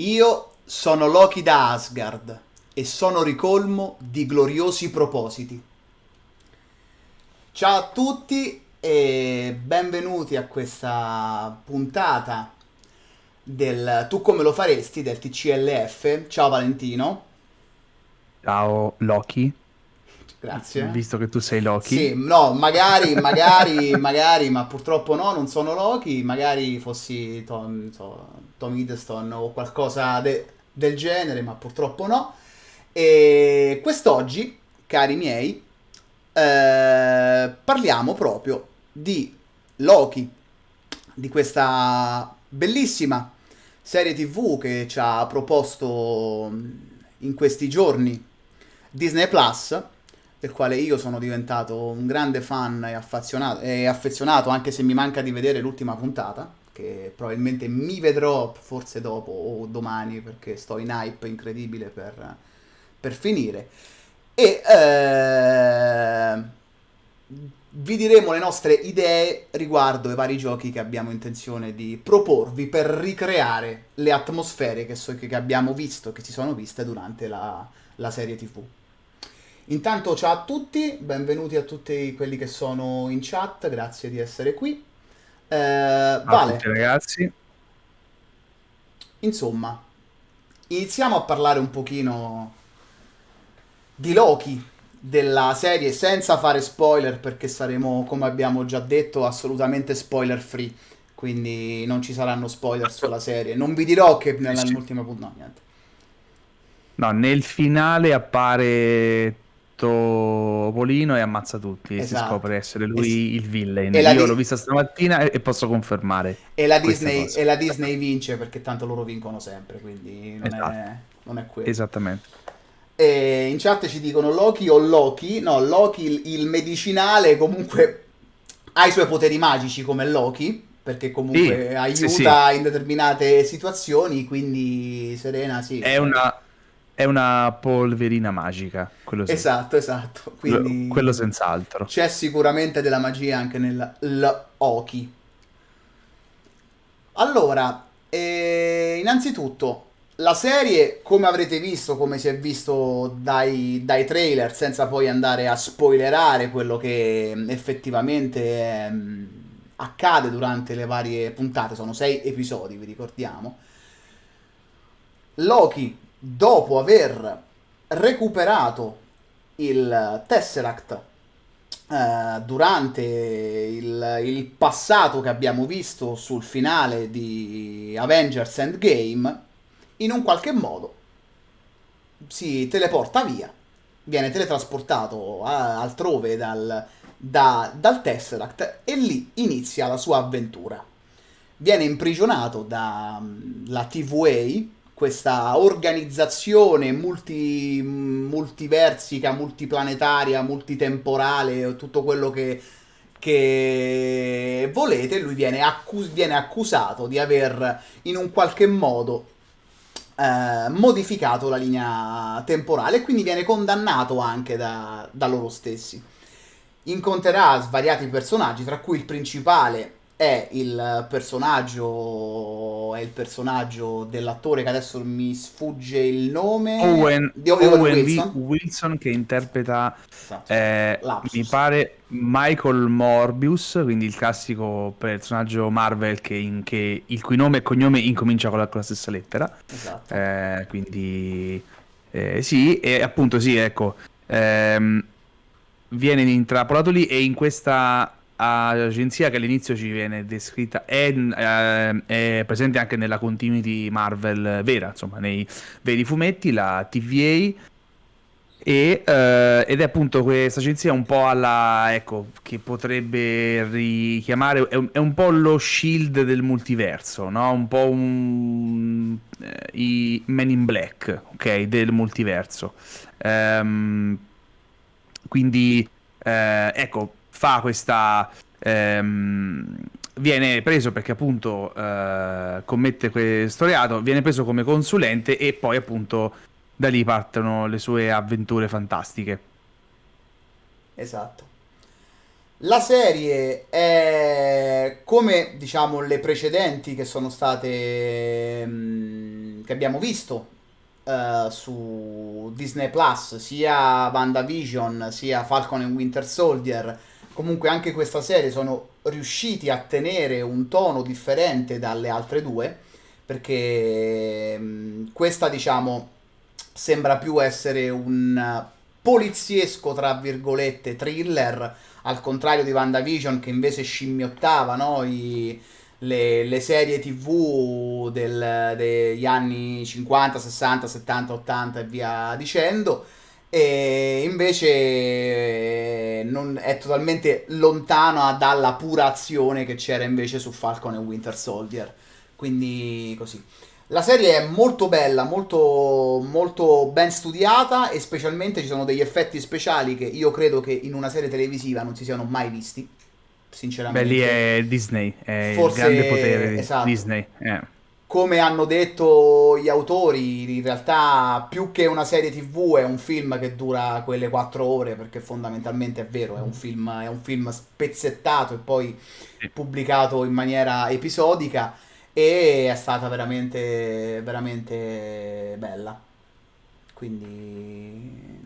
Io sono Loki da Asgard e sono ricolmo di gloriosi propositi. Ciao a tutti e benvenuti a questa puntata del Tu come lo faresti del TCLF. Ciao Valentino. Ciao Loki. Grazie. Visto che tu sei Loki. Sì, no, magari, magari, magari, ma purtroppo no, non sono Loki, magari fossi Tom, so, Tom Hiddleston o qualcosa de- del genere, ma purtroppo no. E quest'oggi, cari miei, eh, parliamo proprio di Loki, di questa bellissima serie tv che ci ha proposto in questi giorni Disney Plus, del quale io sono diventato un grande fan e affezionato, e affezionato anche se mi manca di vedere l'ultima puntata che probabilmente mi vedrò forse dopo o domani perché sto in hype incredibile per, per finire. E eh, vi diremo le nostre idee riguardo ai vari giochi che abbiamo intenzione di proporvi per ricreare le atmosfere che, so, che abbiamo visto, che si sono viste durante la, la serie TV. Intanto ciao a tutti, benvenuti a tutti quelli che sono in chat, grazie di essere qui. Eh, vale. tutti ragazzi. Insomma, iniziamo a parlare un pochino di Loki della serie senza fare spoiler perché saremo, come abbiamo già detto, assolutamente spoiler free. Quindi non ci saranno spoiler sulla serie. Non vi dirò che nell'ultima puntata. No, niente. No, nel finale appare Topolino e ammazza tutti e esatto. si scopre essere lui es- il villain. Io di- l'ho vista stamattina e, e posso confermare. E la, Disney, e la, Disney, vince perché tanto loro vincono sempre, quindi non, esatto. è, non è quello. Esattamente. E in chat ci dicono Loki o Loki. No, Loki il, il medicinale comunque ha i suoi poteri magici come Loki perché comunque sì, aiuta sì, sì. in determinate situazioni, quindi Serena sì. È una è una polverina magica. Quello sì. Esatto, esatto. Quindi quello senz'altro. C'è sicuramente della magia anche nel Oki. Allora, eh, innanzitutto, la serie, come avrete visto, come si è visto dai, dai, trailer, senza poi andare a spoilerare quello che effettivamente eh, accade durante le varie puntate, sono sei episodi, vi ricordiamo. Loki dopo aver recuperato il Tesseract eh, durante il, il, passato che abbiamo visto sul finale di Avengers Endgame, in un qualche modo si teleporta via, viene teletrasportato a, altrove dal, da, dal Tesseract e lì inizia la sua avventura. Viene imprigionato dalla TVA questa organizzazione multi, multiversica, multiplanetaria, multitemporale, tutto quello che, che volete, lui viene, accus- viene, accusato di aver in un qualche modo eh, modificato la linea temporale e quindi viene condannato anche da, da loro stessi. Incontrerà svariati personaggi, tra cui il principale è il personaggio è il personaggio dell'attore che adesso mi sfugge il nome Owen, di Owen, Owen Wilson. Wilson. che interpreta esatto. eh, mi pare Michael Morbius quindi il classico personaggio Marvel che in, che, il cui nome e cognome incomincia con la, con la stessa lettera esatto. eh, quindi eh, sì e appunto sì ecco ehm, viene intrappolato lì e in questa agenzia che all'inizio ci viene descritta è, eh, è, presente anche nella continuity Marvel vera, insomma, nei veri fumetti, la TVA. E, eh, ed è appunto questa agenzia un po' alla ecco che potrebbe richiamare è un, è un po' lo shield del multiverso no? un po' un, eh, i Men in Black ok del multiverso um, quindi eh, ecco fa questa... Ehm, viene preso perché appunto eh, commette questo reato, viene preso come consulente e poi appunto da lì partono le sue avventure fantastiche. Esatto. La serie è come diciamo le precedenti che sono state che abbiamo visto uh, su Disney Plus, sia WandaVision sia Falcon and Winter Soldier, comunque anche questa serie sono riusciti a tenere un tono differente dalle altre due, perché questa diciamo sembra più essere un poliziesco, tra virgolette, thriller, al contrario di WandaVision che invece scimmiottava no? I, le, le, serie tv del, degli anni 50, 60, 70, 80 e via dicendo e invece eh, non, è totalmente lontano dalla pura azione che c'era invece su Falcon e Winter Soldier quindi così la serie è molto bella, molto, molto ben studiata e specialmente ci sono degli effetti speciali che io credo che in una serie televisiva non si siano mai visti. Sinceramente. Beh, lì è Disney, è Forse, il grande potere di esatto. Disney. Eh. Come hanno detto gli autori, in realtà più che una serie tv è un film che dura quelle quattro ore, perché fondamentalmente è vero, è un film, è un film spezzettato e poi pubblicato in maniera episodica e è stata veramente, veramente bella. Quindi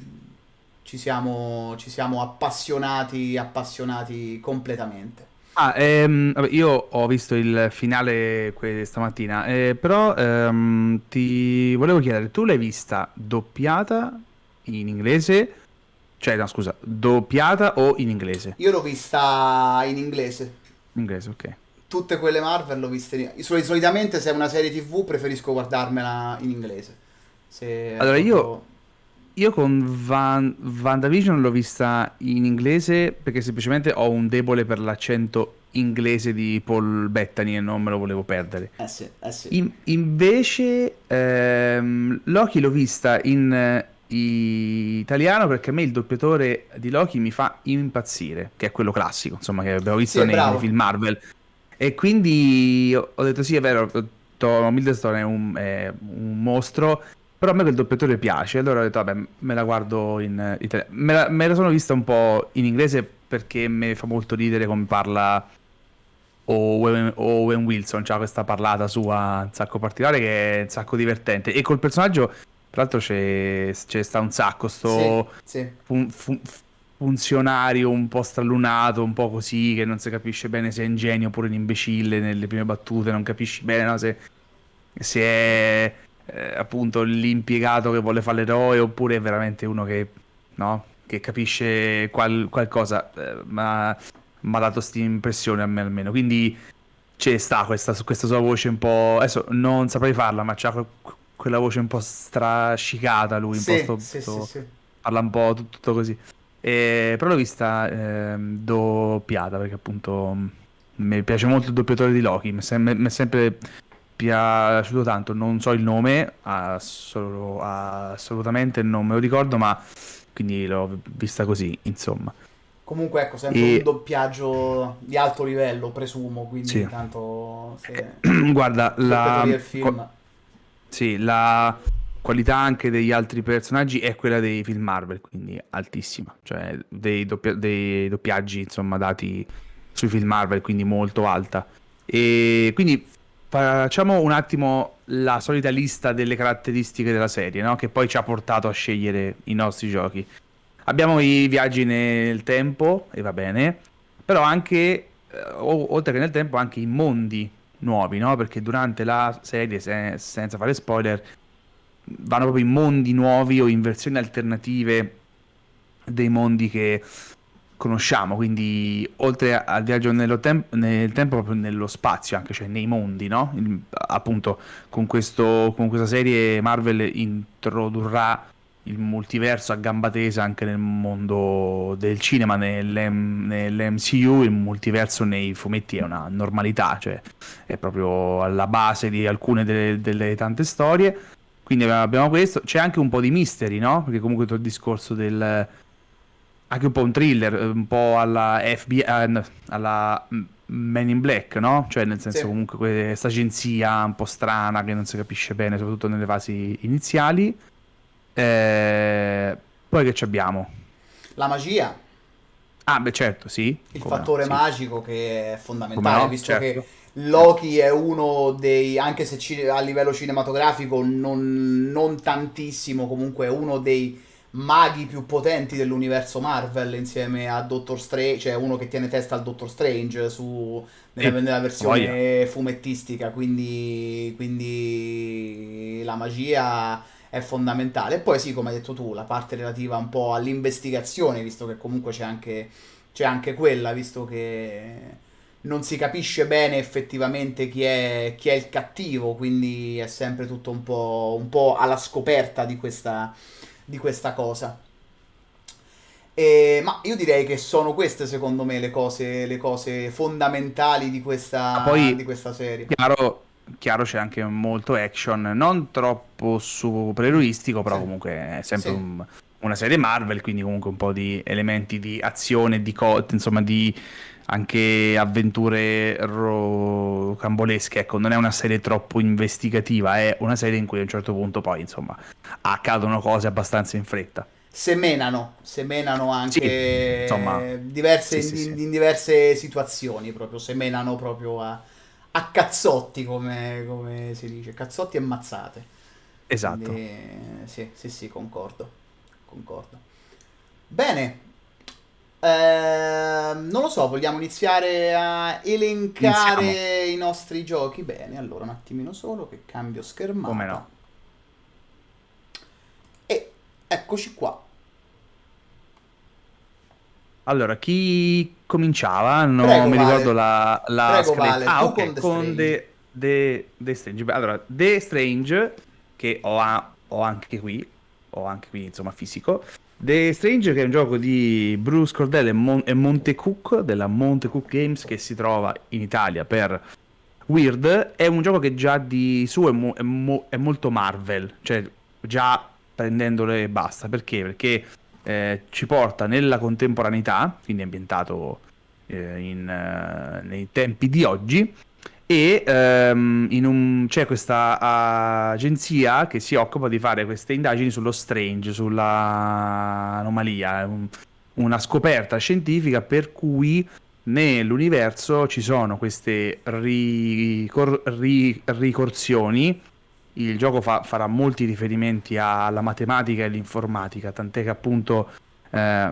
ci siamo, ci siamo appassionati, appassionati completamente. Ah, ehm, vabbè, io ho visto il finale stamattina, eh, però ehm, ti volevo chiedere, tu l'hai vista doppiata in inglese? Cioè, no, scusa, doppiata o in inglese? Io l'ho vista in inglese. In inglese, ok tutte quelle Marvel l'ho viste. Solitamente se è una serie TV preferisco guardarmela in inglese. Se allora proprio... io, io con Van, WandaVision l'ho vista in inglese perché semplicemente ho un debole per l'accento inglese di Paul Bettany e non me lo volevo perdere. Eh sì, eh sì. In, invece ehm, Loki l'ho vista in eh, italiano perché a me il doppiatore di Loki mi fa impazzire, che è quello classico, insomma, che abbiamo visto sì, nei, nei film Marvel. E quindi ho detto sì, è vero, Tom Hiddleston è un, è un mostro, però a me quel doppiatore piace, allora ho detto vabbè, me la guardo in italiano. Me la, me la sono vista un po' in inglese perché mi fa molto ridere come parla Owen, Owen Wilson, c'ha questa parlata sua un sacco particolare che è un sacco divertente. E col personaggio, tra l'altro, c'è, c'è sta un sacco, sto sì, sì. Fun, fun, funzionario un po' stralunato, un po' così, che non si capisce bene se è ingenio oppure un imbecille nelle prime battute, non capisci bene no? se, se, è eh, appunto l'impiegato che vuole fare l'eroe oppure è veramente uno che, no? che capisce qual, qualcosa, eh, ma mi ha dato questa impressione a me almeno, quindi c'è sta questa, questa sua voce un po'... adesso non saprei farla, ma c'ha quella voce un po' strascicata lui, un sì, po' sto, sì, sto, sì, parla un po' tutto, tutto così. E, però l'ho vista eh, doppiata perché appunto mi piace molto il doppiatore di Loki, mi è sempre piaciuto tanto, non so il nome, assol- assolutamente non me lo ricordo, ma quindi l'ho vista così, insomma. Comunque ecco, sempre e... un doppiaggio di alto livello, presumo, quindi sì. tanto... Se... Guarda, la... Film... Sì, la qualità anche degli altri personaggi è quella dei film Marvel, quindi altissima, cioè dei, doppia- dei doppiaggi insomma dati sui film Marvel, quindi molto alta. E quindi facciamo un attimo la solita lista delle caratteristiche della serie, no? che poi ci ha portato a scegliere i nostri giochi. Abbiamo i viaggi nel tempo, e va bene, però anche, eh, oltre che nel tempo, anche i mondi nuovi, no? perché durante la serie, se- senza fare spoiler, vanno proprio in mondi nuovi o in versioni alternative dei mondi che conosciamo, quindi oltre al viaggio tem- nel tempo, proprio nello spazio, anche cioè nei mondi, no? Il, appunto, con, questo, con questa serie Marvel introdurrà il multiverso a gamba tesa anche nel mondo del cinema, nell'M- nell'MCU, il multiverso nei fumetti è una normalità, cioè è proprio alla base di alcune delle, delle tante storie. Quindi abbiamo questo, c'è anche un po' di mystery, no? Perché comunque tutto il discorso del... anche un po' un thriller, un po' alla FBI, eh, alla Men in Black, no? Cioè nel senso sì. comunque questa agenzia un po' strana che non si capisce bene, soprattutto nelle fasi iniziali. Eh, poi che abbiamo? La magia. Ah, beh certo, sì. Il fattore no, magico che è fondamentale, no, visto certo. che Loki è uno dei, anche se ci, a livello cinematografico non, non tantissimo, comunque è uno dei maghi più potenti dell'universo Marvel insieme a Doctor Strange, cioè uno che tiene testa al Doctor Strange su, nella, nella versione voglia. fumettistica, quindi, quindi la magia è fondamentale. E poi sì, come hai detto tu, la parte relativa un po' all'investigazione, visto che comunque c'è anche, c'è anche quella, visto che non si capisce bene effettivamente chi è, chi è il cattivo, quindi è sempre tutto un po', un po alla scoperta di questa di questa cosa. E, ma io direi che sono queste secondo me le cose, le cose fondamentali di questa, poi, di questa serie. Chiaro, chiaro c'è anche molto action, non troppo supereroistico, però sì. comunque è sempre sì. un, una serie Marvel, quindi comunque un po' di elementi di azione, di co- insomma di anche avventure rocambolesche, ecco, non è una serie troppo investigativa, è una serie in cui a un certo punto poi, insomma, accadono cose abbastanza in fretta. Semenano, semenano anche sì, insomma, diverse, sì, sì, in, in, diverse situazioni, proprio semenano proprio a, a cazzotti, come, come, si dice, cazzotti e mazzate. Esatto. Quindi, sì, sì, sì, concordo, concordo. Bene, eh, non lo so, vogliamo iniziare a elencare Iniziamo. i nostri giochi? Bene, allora un attimino solo che cambio schermata. Come no? E eccoci qua. Allora, chi cominciava? Non Prego, mi vale. ricordo la, la Prego, vale. Ah, ok, con, The, con The, The, The, Strange. Allora, The Strange, che ho, a, ho anche qui, ho anche qui, insomma, fisico, The Strange che è un gioco di Bruce Cordell e, Mon- e Monte Cook della Monte Cook Games che si trova in Italia per Weird è un gioco che già di suo è, mo- è, mo- è molto Marvel cioè già prendendole basta perché? perché eh, ci porta nella contemporaneità quindi ambientato eh, in, uh, nei tempi di oggi e um, un, c'è questa uh, agenzia che si occupa di fare queste indagini sullo strange, sull'anomalia, un, una scoperta scientifica per cui nell'universo ci sono queste ricor- ri- ricorsioni. Il gioco fa- farà molti riferimenti alla matematica e all'informatica, tant'è che appunto eh,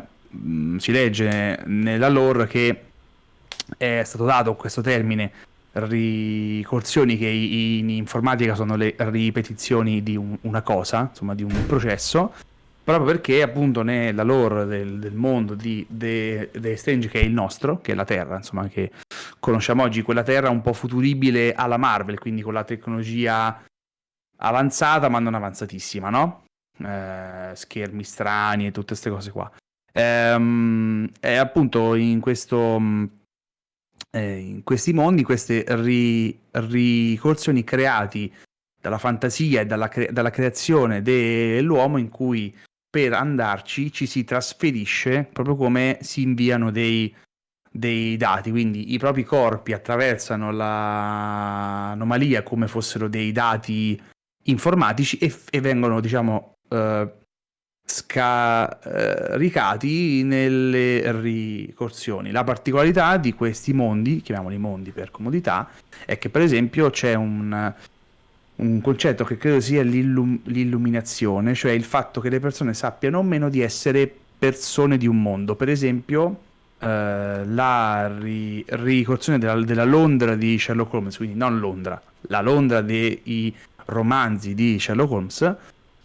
si legge nella lore che è stato dato questo termine ricorsioni che in informatica sono le ripetizioni di un, una cosa, insomma di un processo, proprio perché appunto nella lore del, del mondo di The, Strange che è il nostro, che è la Terra, insomma che conosciamo oggi, quella Terra un po' futuribile alla Marvel, quindi con la tecnologia avanzata ma non avanzatissima, no? Eh, schermi strani e tutte queste cose qua. Ehm, appunto in questo eh, in questi mondi, queste ri- ricorsioni creati dalla fantasia e dalla, cre- dalla creazione dell'uomo in cui per andarci ci si trasferisce proprio come si inviano dei, dei dati, quindi i propri corpi attraversano l'anomalia come fossero dei dati informatici e, e vengono, diciamo, eh, scaricati nelle ricorsioni. La particolarità di questi mondi, chiamiamoli mondi per comodità, è che per esempio c'è un, un concetto che credo sia l'illum- l'illuminazione, cioè il fatto che le persone sappiano o meno di essere persone di un mondo. Per esempio, eh, la ri- ricorsione della, della Londra di Sherlock Holmes, quindi non Londra, la Londra dei romanzi di Sherlock Holmes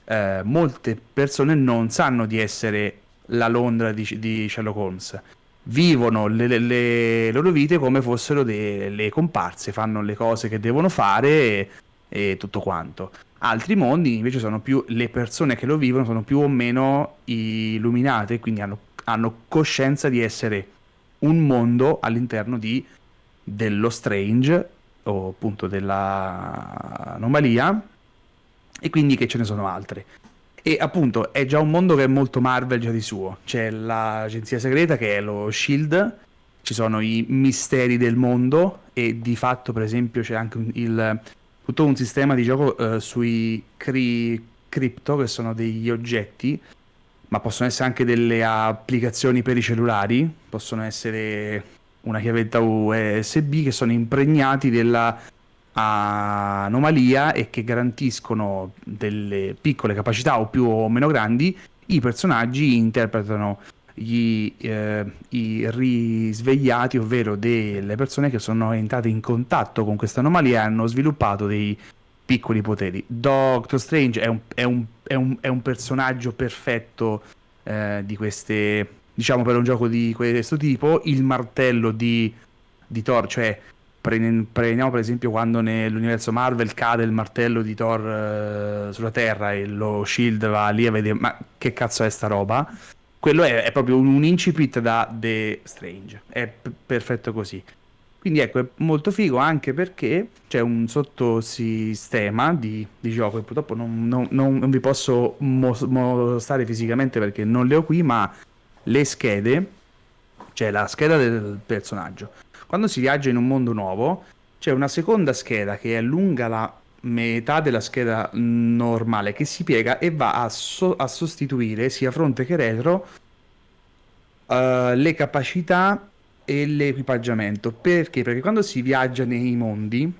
eh, molte persone non sanno di essere la Londra di, di Sherlock Holmes. Vivono le, le, le, loro vite come fossero delle comparse, fanno le cose che devono fare e, e tutto quanto. Altri mondi invece sono più le persone che lo vivono sono più o meno illuminate, quindi hanno, hanno coscienza di essere un mondo all'interno di, dello strange o appunto dell'anomalia e quindi che ce ne sono altre. E appunto è già un mondo che è molto Marvel già di suo. C'è l'agenzia segreta che è lo Shield, ci sono i misteri del mondo e di fatto per esempio c'è anche il, tutto un sistema di gioco uh, sui cri, crypto che sono degli oggetti ma possono essere anche delle applicazioni per i cellulari, possono essere una chiavetta USB che sono impregnati della anomalia e che garantiscono delle piccole capacità o più o meno grandi, i personaggi interpretano gli, eh, i risvegliati, ovvero delle persone che sono entrate in contatto con questa anomalia e hanno sviluppato dei piccoli poteri. Doctor Strange è un, è un, è un, è un personaggio perfetto eh, di queste, diciamo per un gioco di questo tipo, il martello di, di Thor, cioè prendiamo per esempio quando nell'universo Marvel cade il martello di Thor uh, sulla Terra e lo Shield va lì a vedere ma che cazzo è sta roba? Quello è, è proprio un, un, incipit da The Strange è p- perfetto così. Quindi ecco è molto figo anche perché c'è un sottosistema di, di gioco che purtroppo non, non, non, vi posso mostrare fisicamente perché non le ho qui ma le schede c'è la scheda del personaggio quando si viaggia in un mondo nuovo, c'è una seconda scheda che è lunga la metà della scheda normale che si piega e va a, so- a sostituire sia fronte che retro uh, le capacità e l'equipaggiamento. Perché? Perché quando si viaggia nei mondi,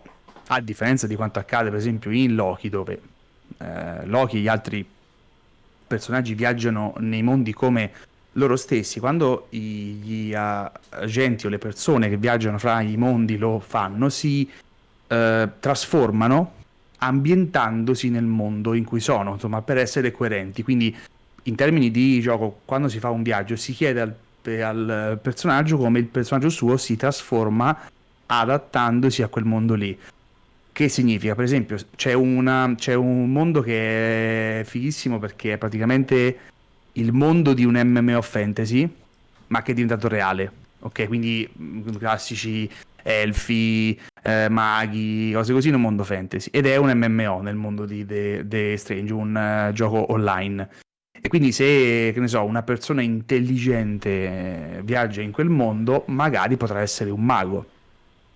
a differenza di quanto accade per esempio in Loki, dove uh, Loki e gli altri personaggi viaggiano nei mondi come loro stessi, quando gli agenti o le persone che viaggiano fra i mondi lo fanno, si eh, trasformano ambientandosi nel mondo in cui sono, insomma, per essere coerenti. Quindi, in termini di gioco, quando si fa un viaggio, si chiede al, al personaggio come il personaggio suo si trasforma adattandosi a quel mondo lì. Che significa? Per esempio, c'è, una, c'è un mondo che è fighissimo perché è praticamente il mondo di un MMO fantasy, ma che è diventato reale. Ok, quindi mm, classici elfi, eh, maghi, cose così in un mondo fantasy. Ed è un MMO nel mondo di The, The Strange, un uh, gioco online. E quindi se, che ne so, una persona intelligente eh, viaggia in quel mondo, magari potrà essere un mago.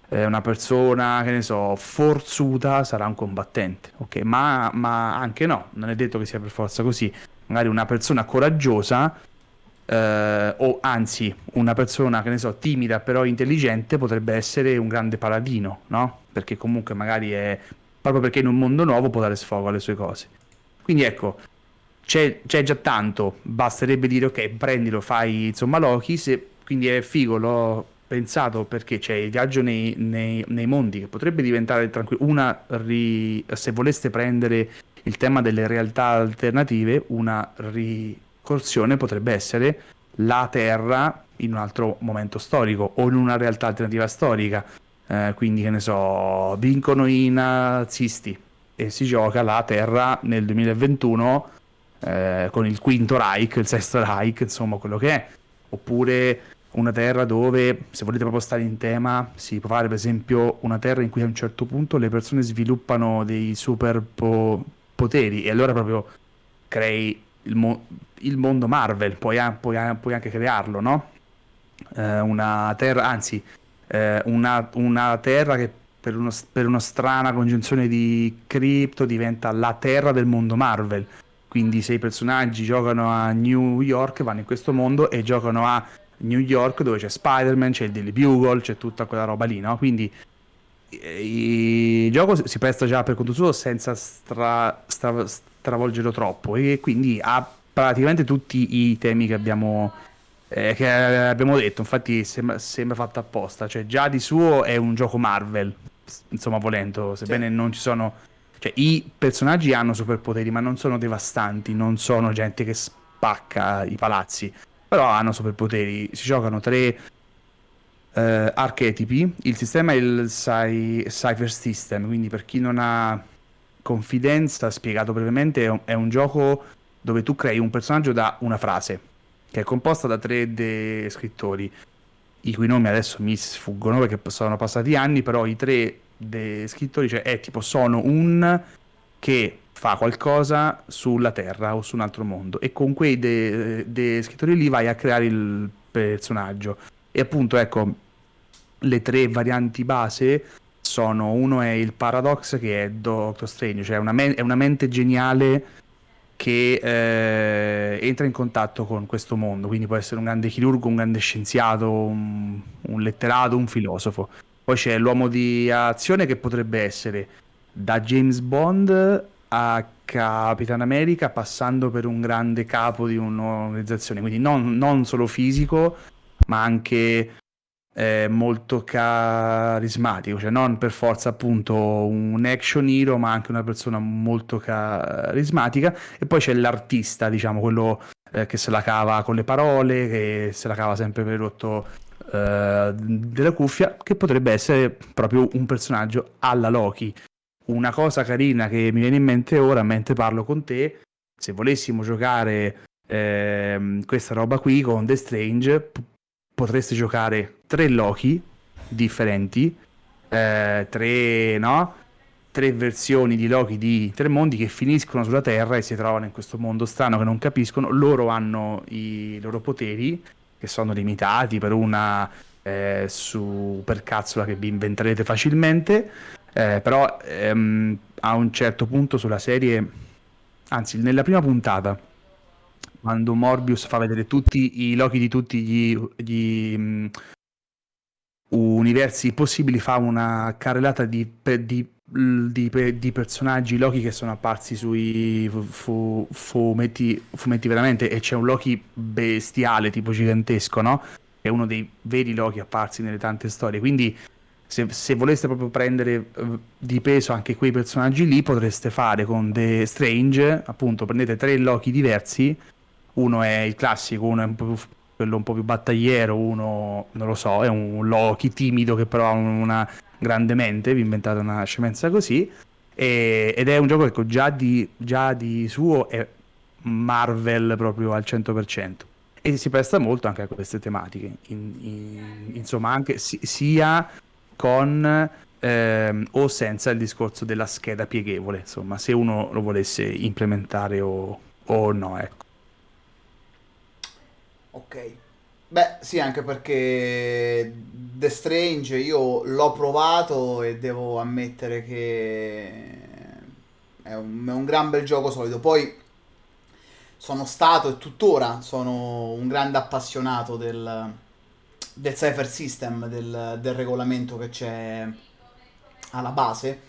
Eh, una persona, che ne so, forzuta sarà un combattente. Ok, ma, ma anche no, non è detto che sia per forza così magari una persona coraggiosa eh, o anzi una persona che ne so timida però intelligente potrebbe essere un grande paladino, no? Perché comunque magari è proprio perché in un mondo nuovo può dare sfogo alle sue cose. Quindi ecco, c'è, c'è già tanto, basterebbe dire ok, prendilo, fai insomma Loki, se, quindi è figo, l'ho pensato perché c'è il viaggio nei, nei, nei mondi che potrebbe diventare tranquillo, una ri, se voleste prendere il tema delle realtà alternative, una ricorsione potrebbe essere la Terra in un altro momento storico o in una realtà alternativa storica. Eh, quindi, che ne so, vincono i nazisti e si gioca la Terra nel 2021 eh, con il quinto Reich, il sesto Reich, insomma, quello che è. Oppure una terra dove, se volete proprio stare in tema, si può fare per esempio una terra in cui a un certo punto le persone sviluppano dei super po- poteri e allora proprio crei il, mo- il mondo Marvel, puoi, puoi, puoi, anche crearlo, no? Eh, una terra, anzi, eh, una, una, terra che per, uno, per una strana congiunzione di cripto diventa la terra del mondo Marvel. Quindi se i personaggi giocano a New York, vanno in questo mondo e giocano a New York dove c'è Spider-Man, c'è il Daily Bugle, c'è tutta quella roba lì, no? Quindi il gioco si presta già per conto suo senza stra, stra, stravolgerlo troppo e quindi ha praticamente tutti i temi che abbiamo, eh, che abbiamo detto. Infatti sembra, sembra fatto apposta. Cioè già di suo è un gioco Marvel insomma volendo sebbene sì. non ci sono cioè i personaggi hanno superpoteri ma non sono devastanti non sono gente che spacca i palazzi però hanno superpoteri. Si giocano tre eh, archetipi. Il sistema è il Cy- Cypher System, quindi per chi non ha confidenza, spiegato brevemente, è un, è un gioco dove tu crei un personaggio da una frase, che è composta da tre de- scrittori, i cui nomi adesso mi sfuggono perché sono passati anni, però i tre de- scrittori, cioè è tipo sono un che fa qualcosa sulla Terra o su un altro mondo e con quei de- de- scrittori lì vai a creare il personaggio. E appunto, ecco, le tre varianti base sono, uno è il Paradox che è Doctor Strange, cioè una, me- è una mente geniale che eh, entra in contatto con questo mondo, quindi può essere un grande chirurgo, un grande scienziato, un, un letterato, un filosofo. Poi c'è l'uomo di azione che potrebbe essere da James Bond a Capitan America passando per un grande capo di un'organizzazione, quindi non, non solo fisico, ma anche eh, molto carismatico, cioè non per forza appunto un action hero, ma anche una persona molto carismatica. E poi c'è l'artista, diciamo, quello eh, che se la cava con le parole, che se la cava sempre per il rotto eh, della cuffia, che potrebbe essere proprio un personaggio alla Loki. Una cosa carina che mi viene in mente ora mentre parlo con te, se volessimo giocare eh, questa roba qui con The Strange, potreste giocare tre Loki differenti, eh, tre, no? tre versioni di Loki di tre mondi che finiscono sulla Terra e si trovano in questo mondo strano che non capiscono. Loro hanno i loro poteri che sono limitati per una eh, supercazzola che vi inventerete facilmente. Eh, però ehm, a un certo punto sulla serie, anzi nella prima puntata, quando Morbius fa vedere tutti i Loki di tutti gli, gli um, universi possibili, fa una carrellata di, di, di, di, personaggi Loki che sono apparsi sui fu, fumetti, fumetti veramente e c'è un Loki bestiale, tipo gigantesco, no? È uno dei veri Loki apparsi nelle tante storie, quindi se, se, voleste proprio prendere uh, di peso anche quei personaggi lì, potreste fare con The Strange, appunto, prendete tre Loki diversi uno è il classico, uno è un po' quello un po' più battagliero, uno non lo so, è un Loki timido che però ha una grande mente, vi inventate una scemenza così, e, ed è un gioco che già di, già di suo è Marvel proprio al 100%. E si presta molto anche a queste tematiche, in, in, insomma anche si, sia con ehm, o senza il discorso della scheda pieghevole, insomma se uno lo volesse implementare o, o no, ecco. Ok. Beh, sì, anche perché The Strange io l'ho provato e devo ammettere che è un, è un gran bel gioco solido. Poi sono stato e tuttora sono un grande appassionato del, del Cypher System, del, del regolamento che c'è alla base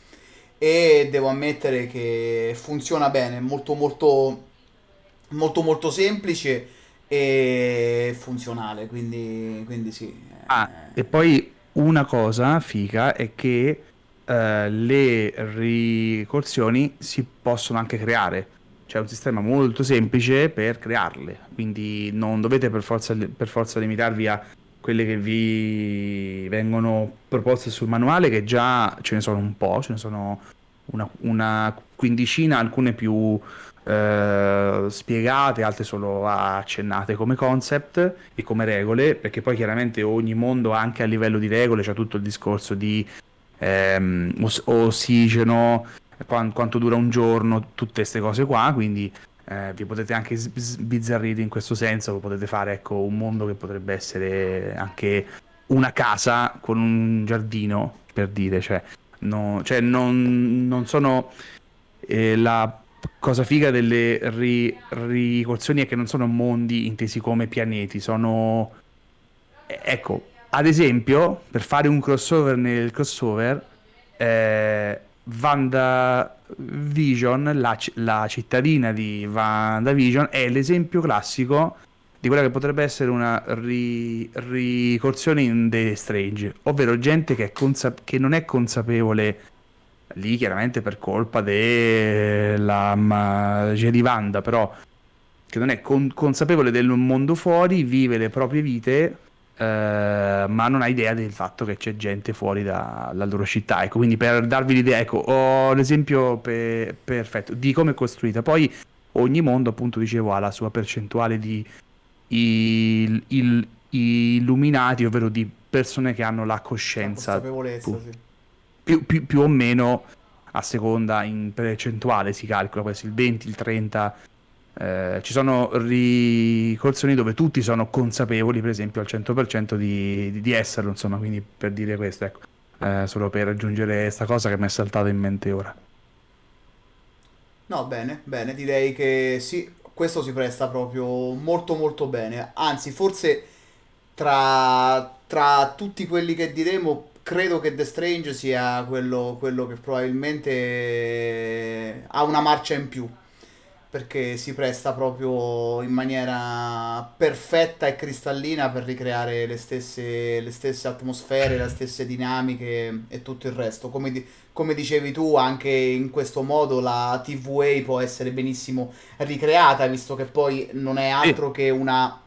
e devo ammettere che funziona bene, molto molto molto molto semplice e funzionale, quindi, quindi sì. Ah, e poi una cosa figa è che eh, le ricorsioni si possono anche creare. C'è un sistema molto semplice per crearle, quindi non dovete per forza, per forza limitarvi a quelle che vi vengono proposte sul manuale, che già ce ne sono un po', ce ne sono una, una quindicina, alcune più eh, spiegate, altre solo accennate come concept e come regole, perché poi chiaramente ogni mondo anche a livello di regole c'è tutto il discorso di ehm, os- ossigeno, quant- quanto dura un giorno, tutte queste cose qua, quindi eh, vi potete anche sbizzarrire in questo senso, potete fare ecco, un mondo che potrebbe essere anche una casa con un giardino, per dire, cioè, no, cioè non, non sono eh, la cosa figa delle ri- ricorsioni è che non sono mondi intesi come pianeti, sono... Ecco, ad esempio, per fare un crossover nel crossover, eh, WandaVision, la, la cittadina di WandaVision, è l'esempio classico di quella che potrebbe essere una ri- ricorsione in The Strange, ovvero gente che, consa- che non è consapevole lì chiaramente per colpa della di Wanda, però che non è con- consapevole del mondo fuori, vive le proprie vite, eh, ma non ha idea del fatto che c'è gente fuori da, dalla loro città. Ecco, quindi per darvi l'idea, ecco, ho l'esempio pe- perfetto di come è costruita. Poi ogni mondo, appunto, dicevo, ha la sua percentuale di il, il, illuminati, ovvero di persone che hanno la coscienza. La consapevolezza, sì più, più, più o meno a seconda in percentuale si calcola, essere il 20, il 30. Eh, ci sono ricorsioni dove tutti sono consapevoli, per esempio, al 100% di, di, di esserlo, insomma, quindi per dire questo, ecco, eh, solo per aggiungere questa cosa che mi è saltata in mente ora. No, bene, bene, direi che sì, questo si presta proprio molto molto bene. Anzi, forse tra, tra tutti quelli che diremo, credo che The Strange sia quello, quello che probabilmente ha una marcia in più perché si presta proprio in maniera perfetta e cristallina per ricreare le stesse, le stesse atmosfere, le stesse dinamiche e tutto il resto. Come, di, come dicevi tu, anche in questo modo la TVA può essere benissimo ricreata, visto che poi non è altro che una,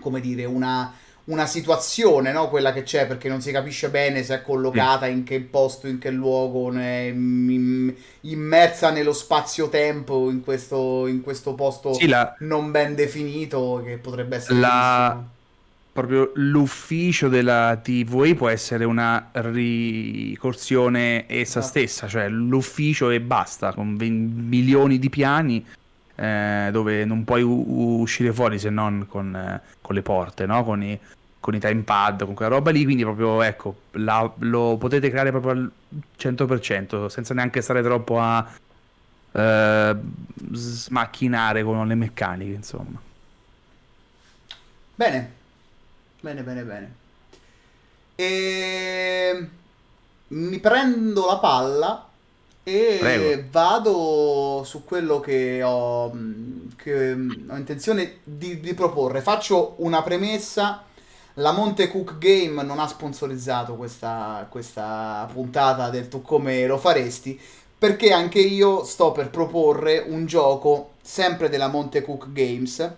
come dire, una una situazione, no? quella che c'è, perché non si capisce bene se è collocata in che posto, in che luogo, immersa nello spazio-tempo, in questo, in questo posto sì, la... non ben definito, che potrebbe essere... La... Proprio l'ufficio della TVA può essere una ricorsione essa esatto. stessa, cioè l'ufficio e basta, con milioni di piani eh, dove non puoi uscire fuori se non con, eh, con le porte, no? con, i, con i timepad, con quella roba lì, quindi proprio ecco, la, lo potete creare proprio al 100%, senza neanche stare troppo a eh, smacchinare con le meccaniche, insomma. Bene, bene, bene, bene. E mi prendo la palla e Prego. vado su quello che ho, che ho intenzione di, di proporre. Faccio una premessa la Monte Cook Game non ha sponsorizzato questa, questa puntata del tu come lo faresti perché anche io sto per proporre un gioco sempre della Monte Cook Games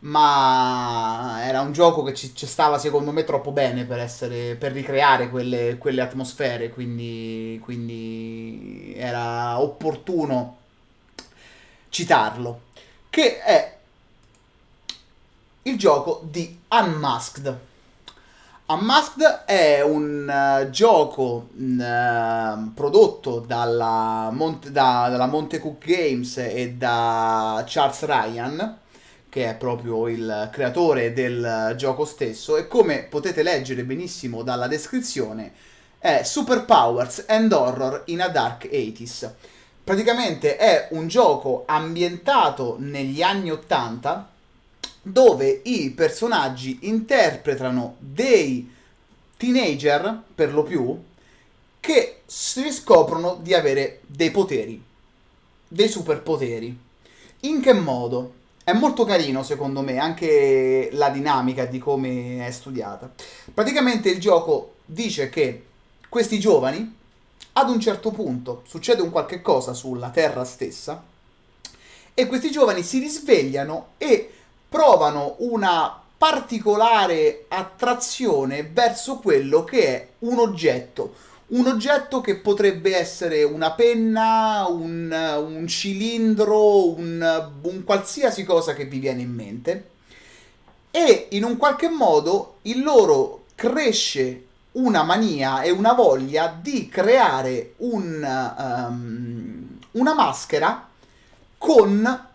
ma era un gioco che ci, ci, stava secondo me troppo bene per, essere, per ricreare quelle, quelle atmosfere quindi, quindi era opportuno citarlo che è il gioco di Unmasked. Unmasked è un uh, gioco uh, prodotto dalla, Monte, da, dalla Monte Cook Games e da Charles Ryan, che è proprio il creatore del gioco stesso, e come potete leggere benissimo dalla descrizione, è Superpowers and Horror in a Dark 80s. Praticamente è un gioco ambientato negli anni 80 dove i personaggi interpretano dei teenager, per lo più, che si scoprono di avere dei poteri, dei superpoteri. In che modo? È molto carino secondo me anche la dinamica di come è studiata. Praticamente il gioco dice che questi giovani, ad un certo punto, succede un qualche cosa sulla Terra stessa, e questi giovani si risvegliano e provano una particolare attrazione verso quello che è un oggetto. Un oggetto che potrebbe essere una penna, un, un cilindro, un, un qualsiasi cosa che vi viene in mente. E in un qualche modo in loro cresce una mania e una voglia di creare un, um, una maschera con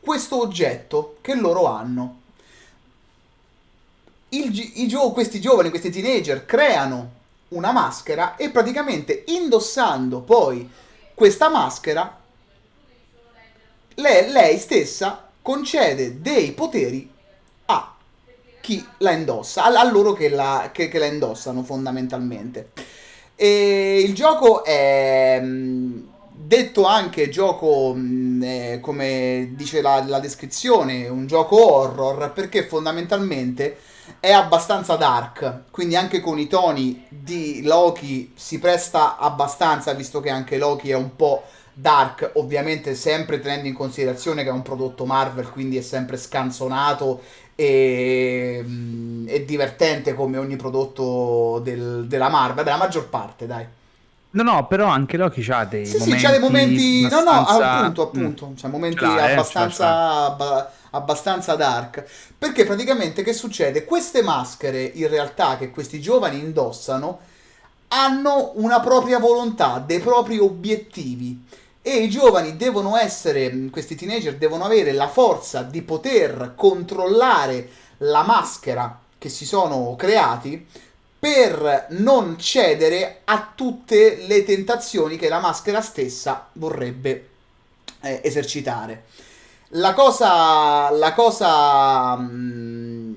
questo oggetto che loro hanno. Il, gio- questi giovani, questi teenager creano una maschera e praticamente indossando poi questa maschera lei, lei stessa concede dei poteri a chi la indossa, a, a loro che la, che, che la indossano fondamentalmente. E il gioco è detto anche gioco, mm, eh, come dice la, la, descrizione, un gioco horror, perché fondamentalmente è abbastanza dark, quindi anche con i toni di Loki si presta abbastanza, visto che anche Loki è un po' dark, ovviamente sempre tenendo in considerazione che è un prodotto Marvel, quindi è sempre scanzonato e, mm, e divertente come ogni prodotto del, della Marvel, la maggior parte, dai. No, no, però anche Loki ha dei sì, momenti. Sì, c'ha dei momenti. Abbastanza... No, no, appunto, appunto. Mm. C'ha momenti c'ha, eh, abbastanza, abba, abbastanza dark. Perché praticamente che succede? Queste maschere, in realtà, che questi giovani indossano, hanno una propria volontà, dei propri obiettivi. E i giovani devono essere, questi teenager devono avere la forza di poter controllare la maschera che si sono creati per non cedere a tutte le tentazioni che la maschera stessa vorrebbe eh, esercitare. La cosa, la cosa mh, mm,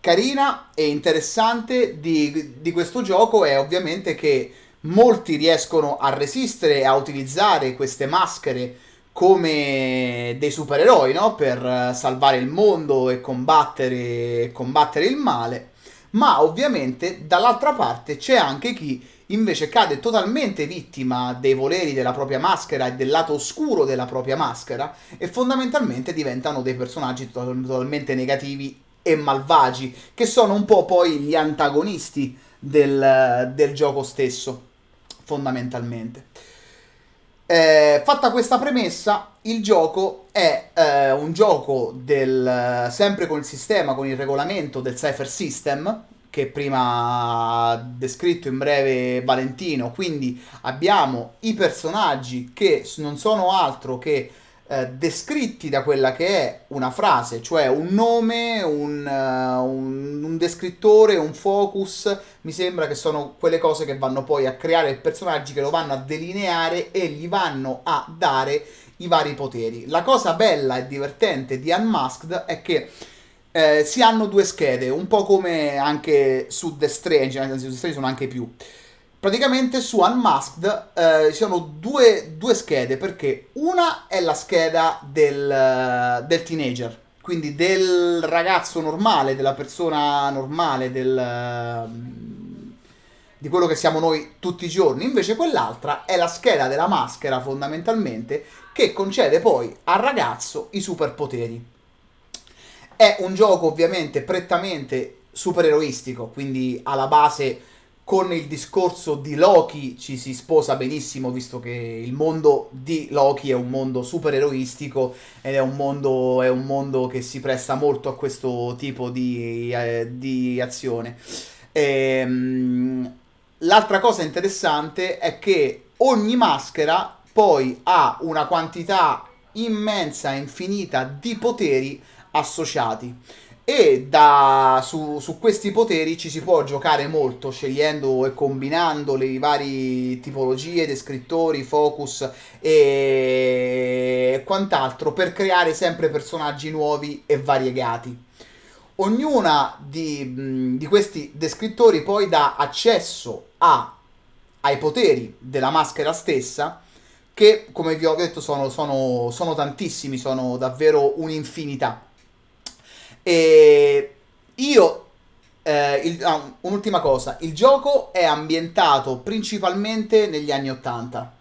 carina e interessante di, di questo gioco è ovviamente che molti riescono a resistere a utilizzare queste maschere come dei supereroi, no? Per salvare il mondo e combattere, combattere il male. Ma ovviamente dall'altra parte c'è anche chi invece cade totalmente vittima dei voleri della propria maschera e del lato oscuro della propria maschera e fondamentalmente diventano dei personaggi totalmente negativi e malvagi, che sono un po' poi gli antagonisti del, del gioco stesso, fondamentalmente. Eh, fatta questa premessa, il gioco è eh, un gioco del, sempre con il sistema, con il regolamento del Cypher System, che prima ha descritto in breve Valentino. Quindi abbiamo i personaggi che non sono altro che eh, descritti da quella che è una frase, cioè un nome, un, uh, un, un, descrittore, un focus. Mi sembra che sono quelle cose che vanno poi a creare i personaggi che lo vanno a delineare e gli vanno a dare i vari poteri. La cosa bella e divertente di Unmasked è che eh, si hanno due schede, un po' come anche su The Strange, anzi su The Strange sono anche più. Praticamente su Unmasked eh, ci sono due, due, schede, perché una è la scheda del, del, teenager, quindi del ragazzo normale, della persona normale, del, di quello che siamo noi tutti i giorni. Invece quell'altra è la scheda della maschera, fondamentalmente, che concede poi al ragazzo i superpoteri. È un gioco ovviamente prettamente supereroistico, quindi alla base con il discorso di Loki ci si sposa benissimo, visto che il mondo di Loki è un mondo supereroistico ed è un mondo, è un mondo che si presta molto a questo tipo di, eh, di azione. Ehm, l'altra cosa interessante è che ogni maschera poi ha una quantità immensa, infinita di poteri associati. E da, su, su, questi poteri ci si può giocare molto scegliendo e combinando le varie tipologie, descrittori, focus e quant'altro per creare sempre personaggi nuovi e variegati. Ognuna di, di questi descrittori poi dà accesso a, ai poteri della maschera stessa che come vi ho detto sono, sono, sono tantissimi, sono davvero un'infinità. E io, eh, il, ah, un'ultima cosa, il gioco è ambientato principalmente negli anni 80,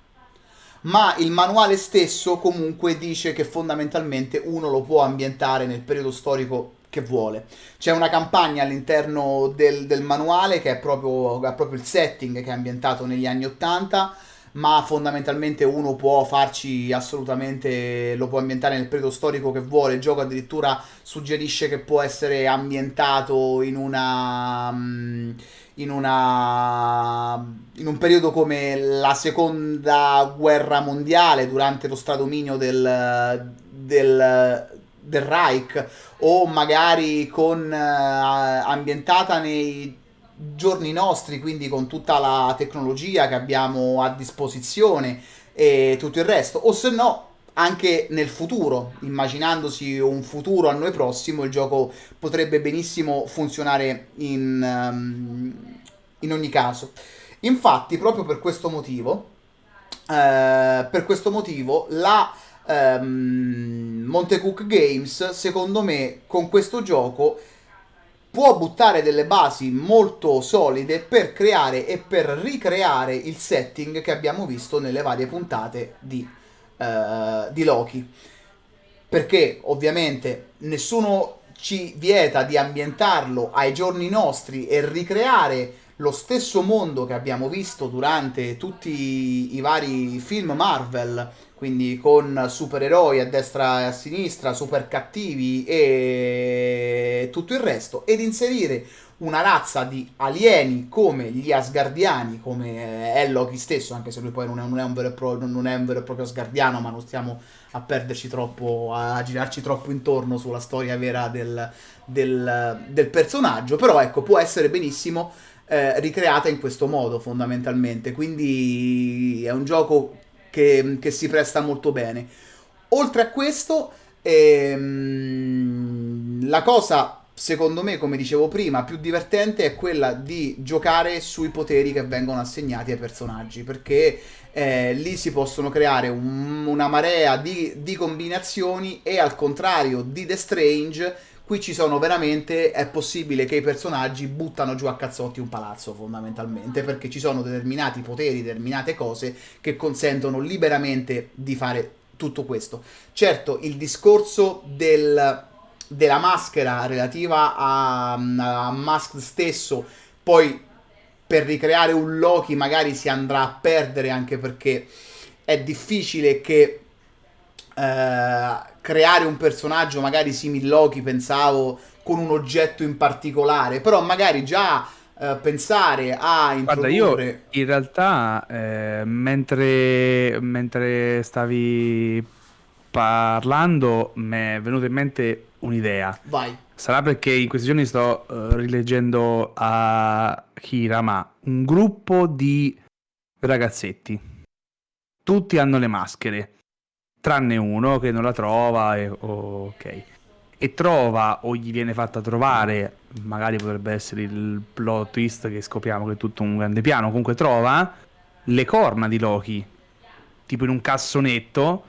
ma il manuale stesso comunque dice che fondamentalmente uno lo può ambientare nel periodo storico che vuole. C'è una campagna all'interno del, del manuale che è proprio, ha proprio il setting che è ambientato negli anni 80 ma fondamentalmente uno può farci assolutamente, lo può ambientare nel periodo storico che vuole, il gioco addirittura suggerisce che può essere ambientato in una... Mm, in, una, in un periodo come la seconda guerra mondiale durante lo stradominio del, del, del Reich o magari con, uh, ambientata nei giorni nostri, quindi con tutta la tecnologia che abbiamo a disposizione e tutto il resto, o se no anche nel futuro, immaginandosi un futuro a noi prossimo, il gioco potrebbe benissimo funzionare in, um, in ogni caso. Infatti, proprio per questo motivo, eh, per questo motivo, la um, Montecook Games, secondo me, con questo gioco può buttare delle basi molto solide per creare e per ricreare il setting che abbiamo visto nelle varie puntate di, uh, di Loki. Perché ovviamente nessuno ci vieta di ambientarlo ai giorni nostri e ricreare lo stesso mondo che abbiamo visto durante tutti i vari film Marvel quindi con supereroi a destra e a sinistra, super cattivi e tutto il resto, ed inserire una razza di alieni come gli Asgardiani, come è Loki stesso, anche se lui poi non è, non è, un, vero pro, non è un vero e proprio Asgardiano, ma non stiamo a perderci troppo, a girarci troppo intorno sulla storia vera del, del, del personaggio, però ecco, può essere benissimo eh, ricreata in questo modo fondamentalmente, quindi è un gioco che, che si presta molto bene. Oltre a questo, ehm, la cosa secondo me, come dicevo prima, più divertente è quella di giocare sui poteri che vengono assegnati ai personaggi, perché eh, lì si possono creare un, una marea di, di, combinazioni e al contrario di The Strange, qui ci sono veramente, è possibile che i personaggi buttano giù a cazzotti un palazzo fondamentalmente, perché ci sono determinati poteri, determinate cose che consentono liberamente di fare tutto questo. Certo, il discorso del della maschera relativa a, a Musk stesso, poi per ricreare un Loki magari si andrà a perdere anche perché è difficile che eh, creare un personaggio magari simil Loki, pensavo, con un oggetto in particolare, però magari già eh, pensare a introdurre... Guarda, io in realtà eh, mentre, mentre stavi parlando mi è venuta in mente un'idea. Vai. Sarà perché in questi giorni sto uh, rileggendo a Kira, ma un gruppo di ragazzetti. Tutti hanno le maschere, tranne uno che non la trova e ok. E trova o gli viene fatta trovare, magari potrebbe essere il plot twist che scopriamo che è tutto un grande piano, comunque trova le corna di Loki, tipo in un cassonetto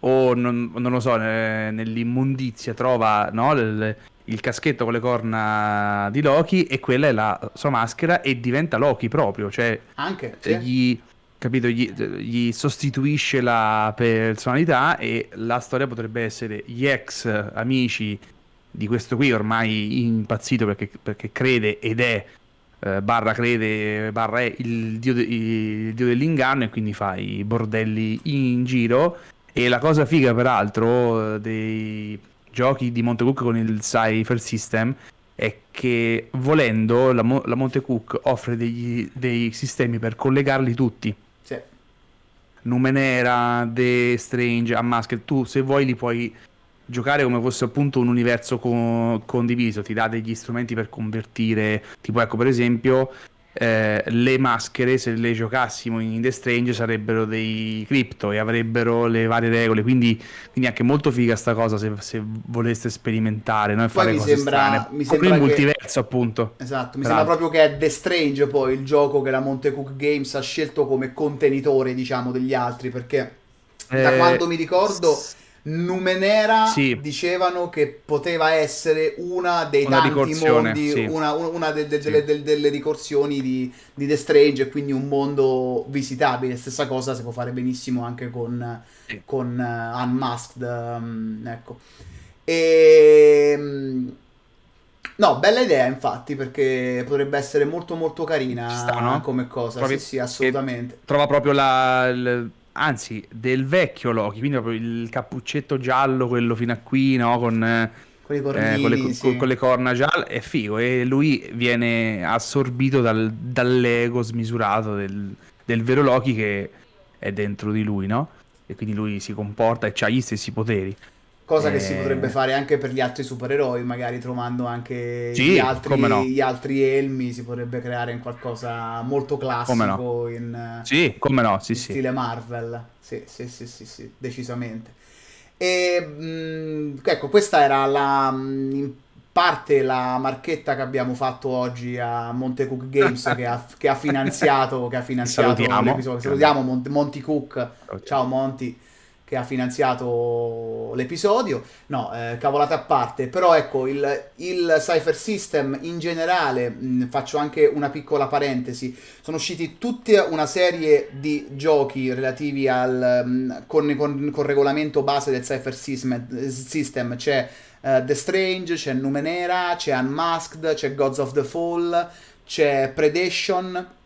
o non, non lo so, nell'immondizia trova no, il, il caschetto con le corna di Loki e quella è la sua maschera e diventa Loki proprio, cioè anche sì. gli, capito, gli, gli, sostituisce la personalità e la storia potrebbe essere gli ex amici di questo qui ormai impazzito perché, perché crede ed è eh, barra crede barra è il dio, de, il dio dell'inganno e quindi fa i bordelli in giro e la cosa figa, peraltro, dei giochi di Montecook con il Cypher System è che volendo la, Mo- la Montecook offre degli, dei sistemi per collegarli tutti. Numenera, The Strange, Unmasked, tu se vuoi li puoi giocare come fosse appunto un universo co- condiviso, ti dà degli strumenti per convertire, tipo ecco per esempio eh, le maschere se le giocassimo in The Strange sarebbero dei cripto e avrebbero le varie regole. Quindi, quindi anche molto figa sta cosa se, se voleste sperimentare no? e fare cose sembra, strane. mi sembra il che... multiverso appunto. Esatto mi sembra proprio che è The Strange poi il gioco che la Montecook Games ha scelto come contenitore diciamo degli altri perché da eh, quando mi ricordo Numenera sì. dicevano che poteva essere una dei una tanti mondi, sì. una, una de, de, sì. delle, ricorsioni di, di, The Strange e quindi un mondo visitabile. Stessa cosa si può fare benissimo anche con, con uh, Unmasked. Um, ecco. E, um, no, bella idea infatti perché potrebbe essere molto molto carina sta, no? come cosa. Proprio sì, sì, assolutamente. Trova proprio la... la anzi del vecchio Loki, quindi proprio il cappuccetto giallo, quello fino a qui, no? con, eh, cornini, con, le, sì. con, le, corna gialle, è figo e lui viene assorbito dal, dall'ego smisurato del, del vero Loki che è dentro di lui, no? E quindi lui si comporta e ha gli stessi poteri. Cosa eh... che si potrebbe fare anche per gli altri supereroi, magari trovando anche sì, gli, altri, no. gli, altri, elmi, si potrebbe creare in qualcosa molto classico no. in, sì, come no, sì, in stile Marvel. Sì, sì, sì, sì, sì, decisamente. E mh, mm, ecco, questa era la, mm, in parte la marchetta che abbiamo fatto oggi a Monte Cook Games che, ha, che ha finanziato, che ha finanziato Salutiamo. l'episodio. Salutiamo Monty, Cook. Ciao Monty che ha finanziato l'episodio. No, eh, cavolate a parte, però ecco, il, il Cypher System in generale, mh, faccio anche una piccola parentesi, sono usciti tutta una serie di giochi relativi al, mh, con, con, con regolamento base del Cypher System, system. c'è uh, The Strange, c'è Numenera, c'è Unmasked, c'è Gods of the Fall, c'è Predation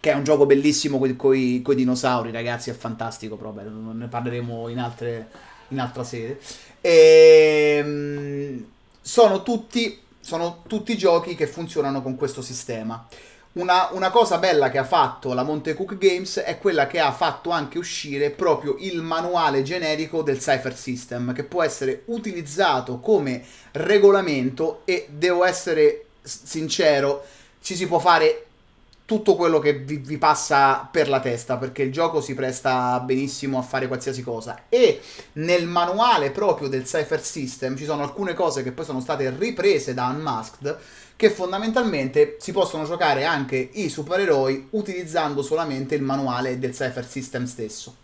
che è un gioco bellissimo con i dinosauri, ragazzi, è fantastico proprio, ne parleremo in, altre, in altra sede. E, ehm, sono, tutti, sono tutti giochi che funzionano con questo sistema. Una, una, cosa bella che ha fatto la Monte Cook Games è quella che ha fatto anche uscire proprio il manuale generico del Cypher System, che può essere utilizzato come regolamento e devo essere sincero, ci si può fare tutto quello che vi, vi, passa per la testa, perché il gioco si presta benissimo a fare qualsiasi cosa. E nel manuale proprio del Cypher System ci sono alcune cose che poi sono state riprese da Unmasked, che fondamentalmente si possono giocare anche i supereroi utilizzando solamente il manuale del Cypher System stesso.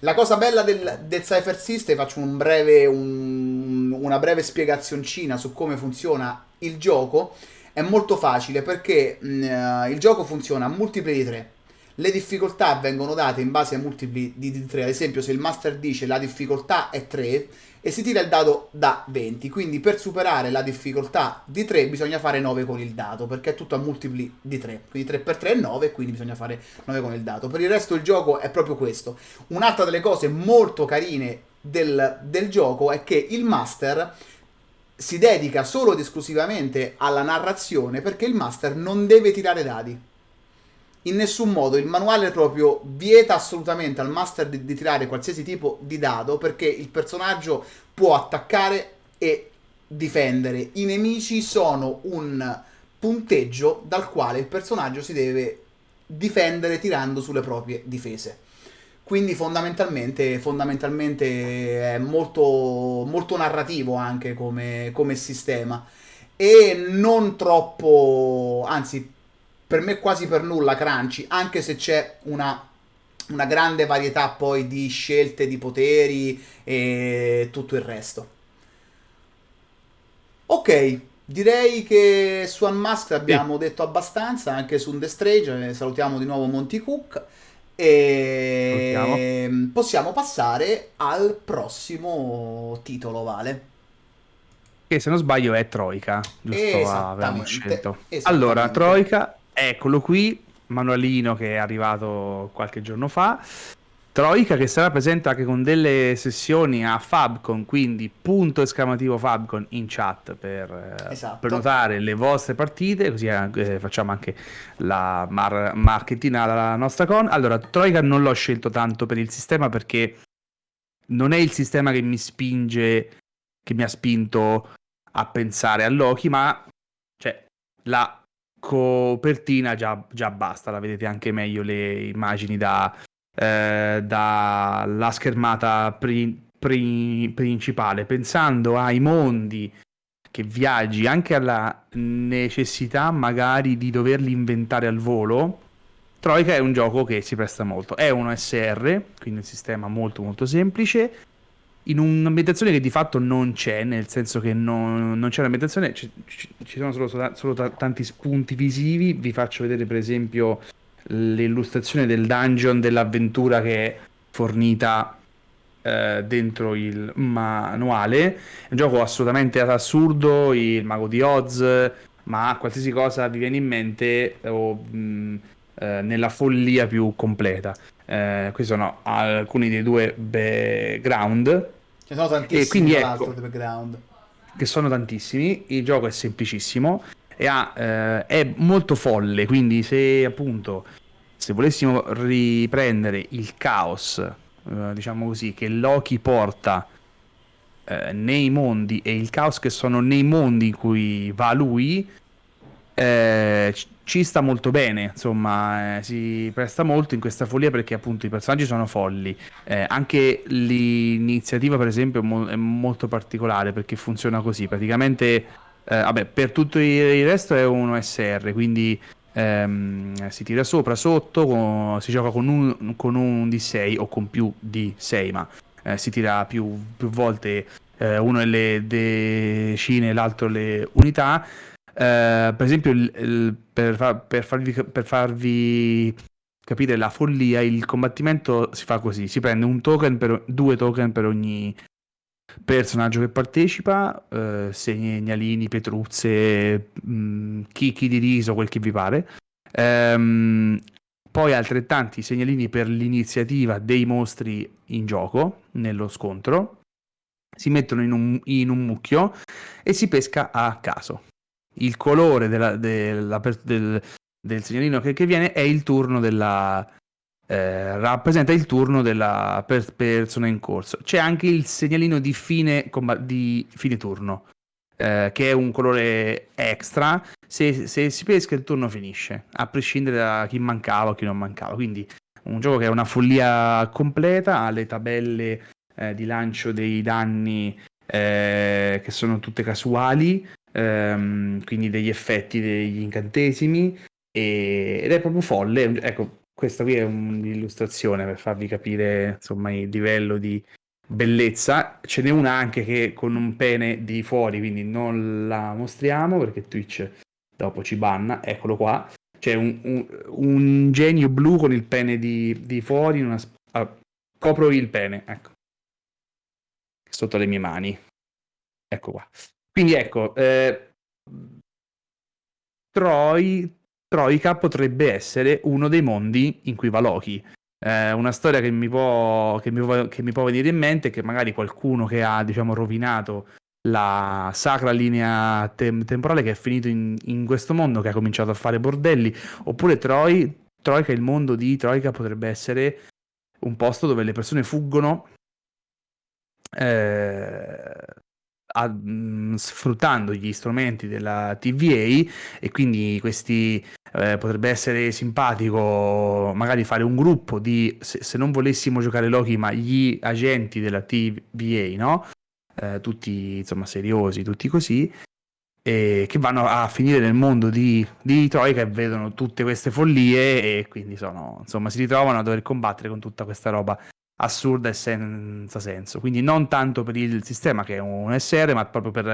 La cosa bella del, del Cypher System, faccio un breve, un, una breve spiegazioncina su come funziona il gioco, è molto facile perché mh, mm, il gioco funziona a multipli di 3. Le difficoltà vengono date in base ai multipli di 3. Ad esempio, se il master dice la difficoltà è 3 e si tira il dado da 20. Quindi per superare la difficoltà di 3 bisogna fare 9 con il dato, perché è tutto a multipli di 3. Quindi 3 per 3 è 9, quindi bisogna fare 9 con il dato. Per il resto il gioco è proprio questo. Un'altra delle cose molto carine del, del gioco è che il master si dedica solo ed esclusivamente alla narrazione perché il master non deve tirare dadi. In nessun modo il manuale proprio vieta assolutamente al master di, di tirare qualsiasi tipo di dado perché il personaggio può attaccare e difendere. I nemici sono un punteggio dal quale il personaggio si deve difendere tirando sulle proprie difese. Quindi fondamentalmente, fondamentalmente è molto, molto narrativo anche come, come sistema e non troppo, anzi per me quasi per nulla crunchy, anche se c'è una, una grande varietà poi di scelte, di poteri e tutto il resto. Ok, direi che su Unmasked abbiamo sì. detto abbastanza, anche su The Strange, salutiamo di nuovo Monty Cook. E Salutiamo. possiamo passare al prossimo titolo, Vale. Che se non sbaglio è Troika, giusto? Avevamo scelto. Allora, Troika, eccolo qui, manualino che è arrivato qualche giorno fa. Troika che sarà presente anche con delle sessioni a Fabcon, quindi punto esclamativo Fabcon in chat per eh, esatto. prenotare le vostre partite, così eh, facciamo anche la mar- marketina alla nostra con. Allora, Troika non l'ho scelto tanto per il sistema perché non è il sistema che mi spinge, che mi ha spinto a pensare a Loki, ma cioè, la copertina già, già basta, la vedete anche meglio le immagini da eh, dalla schermata pri- pri- principale, pensando ai mondi che viaggi, anche alla necessità magari di doverli inventare al volo, Troika è un gioco che si presta molto. È uno SR, quindi un sistema molto molto semplice, in un'ambientazione che di fatto non c'è, nel senso che non, non c'è un'ambientazione, ci, ci sono solo, solo, tanti spunti visivi. Vi faccio vedere per esempio l'illustrazione del dungeon dell'avventura che è fornita eh, dentro il manuale. È un gioco assolutamente assurdo, il mago di Oz, ma qualsiasi cosa vi viene in mente o mh, eh, nella follia più completa. Eh, questi sono alcuni dei due background. Ce ne sono tantissimi, e quindi, ecco, background. Che sono tantissimi. Il gioco è semplicissimo ha, eh, è molto folle, quindi se appunto se volessimo riprendere il caos, eh, diciamo così, che Loki porta eh, nei mondi e il caos che sono nei mondi in cui va lui, eh, ci sta molto bene, insomma, eh, si presta molto in questa follia perché appunto i personaggi sono folli. Eh, anche l'iniziativa, per esempio, è, mo- è, molto particolare perché funziona così. Praticamente, eh, vabbè, per tutto il resto è un OSR, quindi ehm, si tira sopra, sotto, con, si gioca con un, con un di 6 o con più di 6, ma eh, si tira più, più volte eh, uno le decine, l'altro le unità. Eh, per esempio, il, il, per, fa, per, farvi, per farvi capire la follia, il combattimento si fa così: si prende un token per due token per ogni personaggio che partecipa, eh, segnalini, petruzze, mh, mm, chicchi di riso, quel che vi pare. Ehm, poi altrettanti segnalini per l'iniziativa dei mostri in gioco, nello scontro. Si mettono in un, in un mucchio e si pesca a caso. Il colore della, della, del, del, segnalino che, che, viene è il turno della, eh, rappresenta il turno della per- persona in corso. C'è anche il segnalino di fine, di fine turno, eh, che è un colore extra se, se, si pesca il turno finisce, a prescindere da chi mancava o chi non mancava. Quindi un gioco che è una follia completa, ha le tabelle eh, di lancio dei danni eh, che sono tutte casuali, ehm, quindi degli effetti degli incantesimi, ed è proprio folle. Ecco, questa qui è un'illustrazione per farvi capire insomma il livello di bellezza. Ce n'è una anche che con un pene di fuori, quindi non la mostriamo perché Twitch dopo ci banna. Eccolo qua. C'è un, un, un genio blu con il pene di, di fuori. Una, ah, copro il pene, ecco. Sotto le mie mani. Ecco qua. Quindi ecco, eh, Troy, Troika potrebbe essere uno dei mondi in cui va Loki. Eh, una storia che mi, può, che, mi può, che mi può venire in mente è che magari qualcuno che ha diciamo, rovinato la sacra linea tem- temporale che è finito in, in, questo mondo, che ha cominciato a fare bordelli, oppure Troy, Troika, il mondo di Troika potrebbe essere un posto dove le persone fuggono eh, a, mh, mm, sfruttando gli strumenti della TVA e quindi questi eh, potrebbe essere simpatico magari fare un gruppo di se, se, non volessimo giocare Loki ma gli agenti della TVA no? Eh, tutti insomma seriosi tutti così e che vanno a finire nel mondo di, di Troika e vedono tutte queste follie e quindi sono, insomma, si ritrovano a dover combattere con tutta questa roba assurda e senza senso. Quindi non tanto per il sistema che è un SR, ma proprio per,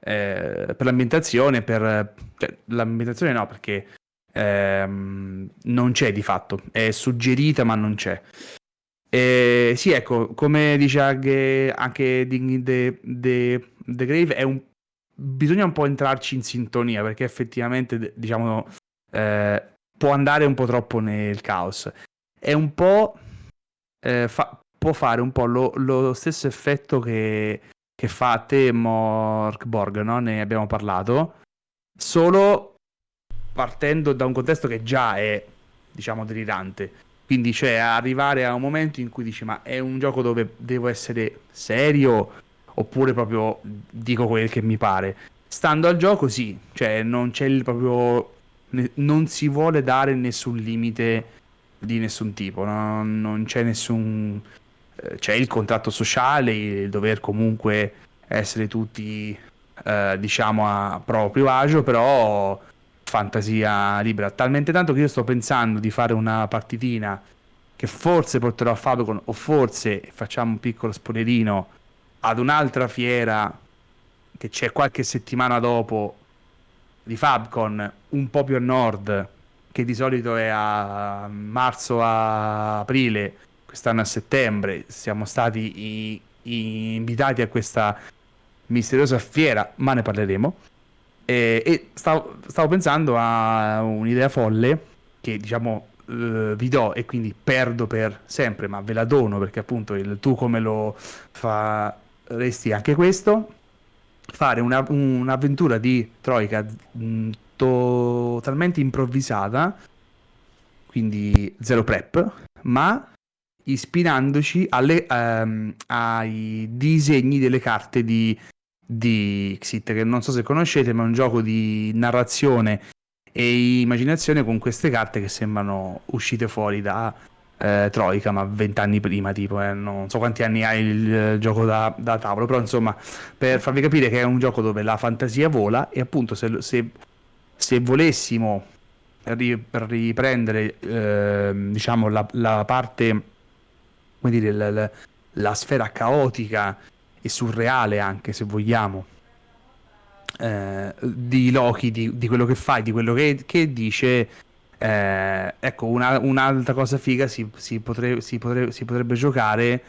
eh, per l'ambientazione, per cioè, l'ambientazione no, perché ehm, non c'è di fatto, è suggerita ma non c'è. E, sì, ecco, come dice anche, The, The, The Grave, un, bisogna un po' entrarci in sintonia perché effettivamente, diciamo, eh, può andare un po' troppo nel caos. È un po' eh, fa, può fare un po' lo, lo stesso effetto che, che fa a te Morkborg, no? ne abbiamo parlato, solo partendo da un contesto che già è, diciamo, delirante. Quindi, cioè, arrivare a un momento in cui dici, ma è un gioco dove devo essere serio oppure proprio dico quel che mi pare. Stando al gioco, sì, cioè, non c'è il proprio... non si vuole dare nessun limite di nessun tipo, no? non c'è nessun... Eh, c'è il contratto sociale, il dover comunque essere tutti, eh, diciamo, a proprio agio, però fantasia libera. Talmente tanto che io sto pensando di fare una partitina che forse porterò a Fabicon o forse facciamo un piccolo spoilerino ad un'altra fiera che c'è qualche settimana dopo di Fabcon un po' più a nord che di solito è a marzo a aprile, quest'anno a settembre, siamo stati i, i invitati a questa misteriosa fiera, ma ne parleremo. E, e stavo, stavo, pensando a un'idea folle che diciamo eh, vi do e quindi perdo per sempre, ma ve la dono perché appunto il, tu come lo faresti anche questo. Fare una, un'avventura di Troika mh, totalmente improvvisata, quindi zero prep, ma ispirandoci alle, um, ai disegni delle carte di, di Xit, che non so se conoscete, ma è un gioco di narrazione e immaginazione con queste carte che sembrano uscite fuori da eh, Troika, ma vent'anni prima, tipo, eh, non so quanti anni ha il, il gioco da, da, tavolo, però insomma, per farvi capire che è un gioco dove la fantasia vola e appunto se, se se volessimo riprendere eh, diciamo la, la, parte come dire la, la, la, sfera caotica e surreale anche se vogliamo eh, di Loki di, di, quello che fa e di quello che, che dice eh, ecco una, un'altra cosa figa si, si, potre, si, potre, si, potrebbe giocare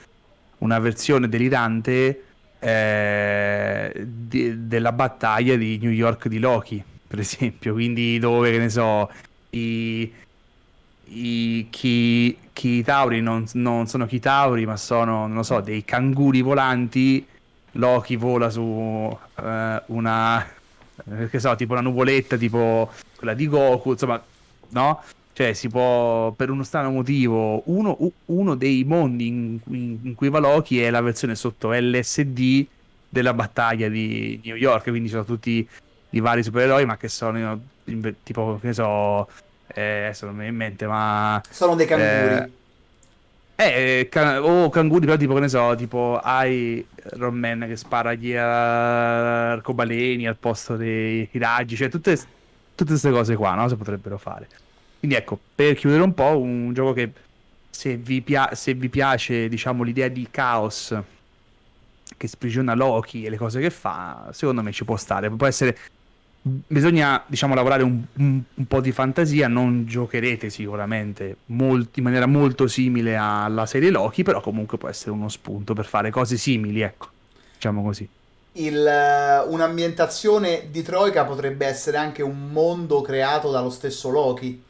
una versione delirante eh, di, della battaglia di New York di Loki per esempio, quindi dove, che ne so, i, i chi, chi tauri non, non sono chitauri, ma sono, non so, dei canguri volanti, Loki vola su uh, una, eh, che so, tipo una nuvoletta, tipo quella di Goku, insomma, no? Cioè, si può, per uno strano motivo, uno, uno dei mondi in, in, in, cui va Loki è la versione sotto LSD della battaglia di New York, quindi ci sono tutti di vari supereroi, ma che sono tipo, che so, eh, adesso non mi viene in mente, ma... Sono dei canguri. Eh, eh can- o canguri, però tipo, che ne so, tipo hai Iron Man che spara gli arcobaleni al posto dei raggi, cioè tutte, tutte queste cose qua, no? Si potrebbero fare. Quindi ecco, per chiudere un po', un gioco che se vi, pia- se vi piace, diciamo, l'idea di caos che sprigiona Loki e le cose che fa, secondo me ci può stare. Può essere bisogna diciamo lavorare un, un, un, po' di fantasia non giocherete sicuramente molt, in maniera molto simile alla serie Loki però comunque può essere uno spunto per fare cose simili ecco diciamo così. Il, eh, un'ambientazione di Troika potrebbe essere anche un mondo creato dallo stesso Loki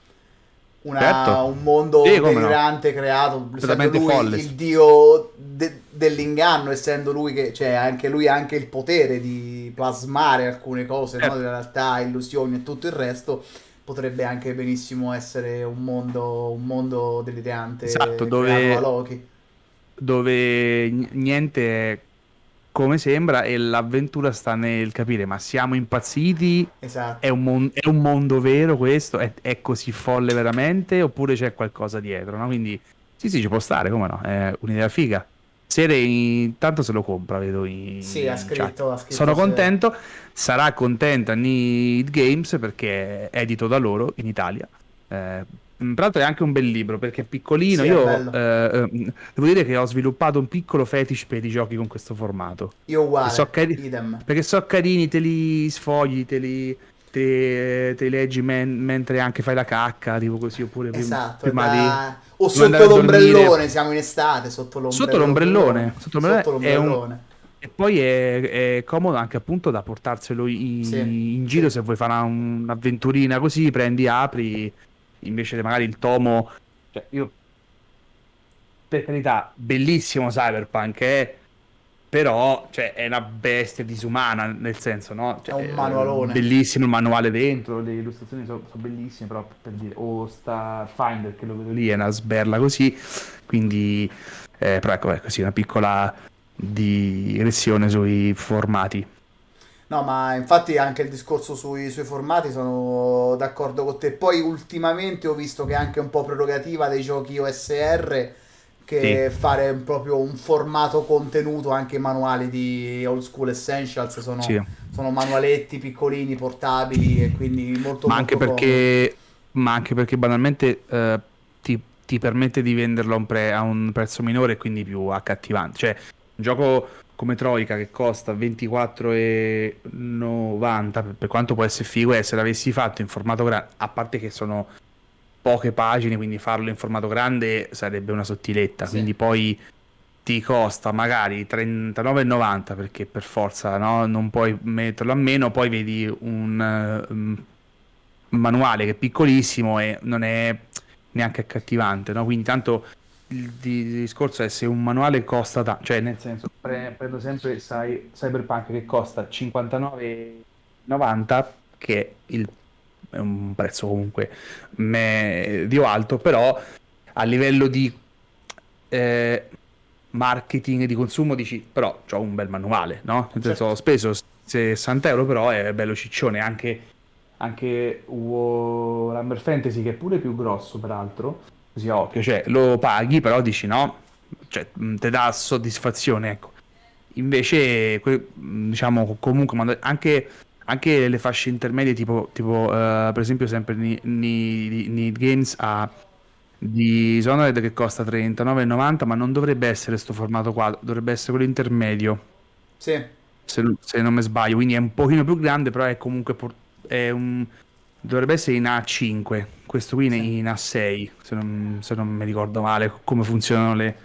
una, certo. un mondo sì, delirante no. creato essendo lui folle. il dio de- dell'inganno essendo lui che cioè anche lui ha anche il potere di plasmare alcune cose certo. no? della realtà illusioni e tutto il resto potrebbe anche benissimo essere un mondo un mondo delirante esatto dove, dove niente è come sembra e l'avventura sta nel capire ma siamo impazziti? Esatto. è, un mon- è, un mondo vero questo? È, è, così folle veramente? Oppure c'è qualcosa dietro no? quindi sì sì ci può stare come no? È un'idea figa. Sere intanto se lo compra vedo in sì ha scritto, ha scritto sono se... contento. Sarà contenta Need Games perché è edito da loro in Italia. Eh, Mm, tra l'altro è anche un bel libro perché è piccolino. Sì, Io è eh, eh, devo dire che ho sviluppato un piccolo fetish per i giochi con questo formato. Io uguale, so cari- perché so carini, te li sfogli, te li, te, te leggi men- mentre anche fai la cacca, tipo così, oppure esatto, prima, da... di... O sotto l'ombrellone, siamo in estate, sotto l'ombrellone. Sotto l'ombrellone. Sotto l'ombrellone, sotto l'ombrellone. Un... E poi è, è, comodo anche appunto da portarselo in, sì, in giro sì. se vuoi fare un'avventurina così, prendi, apri invece magari il tomo... Cioè, io... Per carità, bellissimo Cyberpunk, eh? però cioè, è una bestia disumana nel senso no? Cioè, è un manualone bellissimo il manuale dentro le illustrazioni sono, sono bellissime però per dire o oh, Starfinder che lo vedo lì è una sberla così quindi eh, però ecco è così una piccola digressione sui formati No, ma infatti anche il discorso sui, sui, formati sono d'accordo con te. Poi ultimamente ho visto che è anche un po' prerogativa dei giochi OSR che sì. fare proprio un formato contenuto, anche i manuali di Old School Essentials sono, sì. sono manualetti piccolini, portabili e quindi molto ma molto anche perché Ma anche perché banalmente eh, ti, ti, permette di venderlo a un, pre, a un prezzo minore e quindi più accattivante. Cioè, un gioco come Troika che costa 24,90 per, per quanto può essere figo e se l'avessi fatto in formato grande a parte che sono poche pagine quindi farlo in formato grande sarebbe una sottiletta sì. quindi poi ti costa magari 39,90 perché per forza no? non puoi metterlo a meno poi vedi un um, manuale che è piccolissimo e non è neanche accattivante no? quindi tanto il, discorso è se un manuale costa tanto, cioè nel senso pre- prendo sempre sai, Cyberpunk che costa 59,90 che il, è un prezzo comunque medio alto, però a livello di eh, marketing di consumo dici però ho un bel manuale, no? Nel senso certo. ho speso 60 euro però è bello ciccione anche anche Warhammer Fantasy che è pure più grosso peraltro così a occhio, cioè lo paghi però dici no, cioè ti dà soddisfazione, ecco. Invece, diciamo, comunque, anche, anche le fasce intermedie, tipo, tipo uh, per esempio sempre Need Games ha di Dishonored che costa 39,90 ma non dovrebbe essere questo formato qua dovrebbe essere quello intermedio. Sì. Se, se, non mi sbaglio quindi è un pochino più grande però è comunque è un, dovrebbe essere in A5 questo qui sì. in A6 se non, se non, mi ricordo male come funzionano le,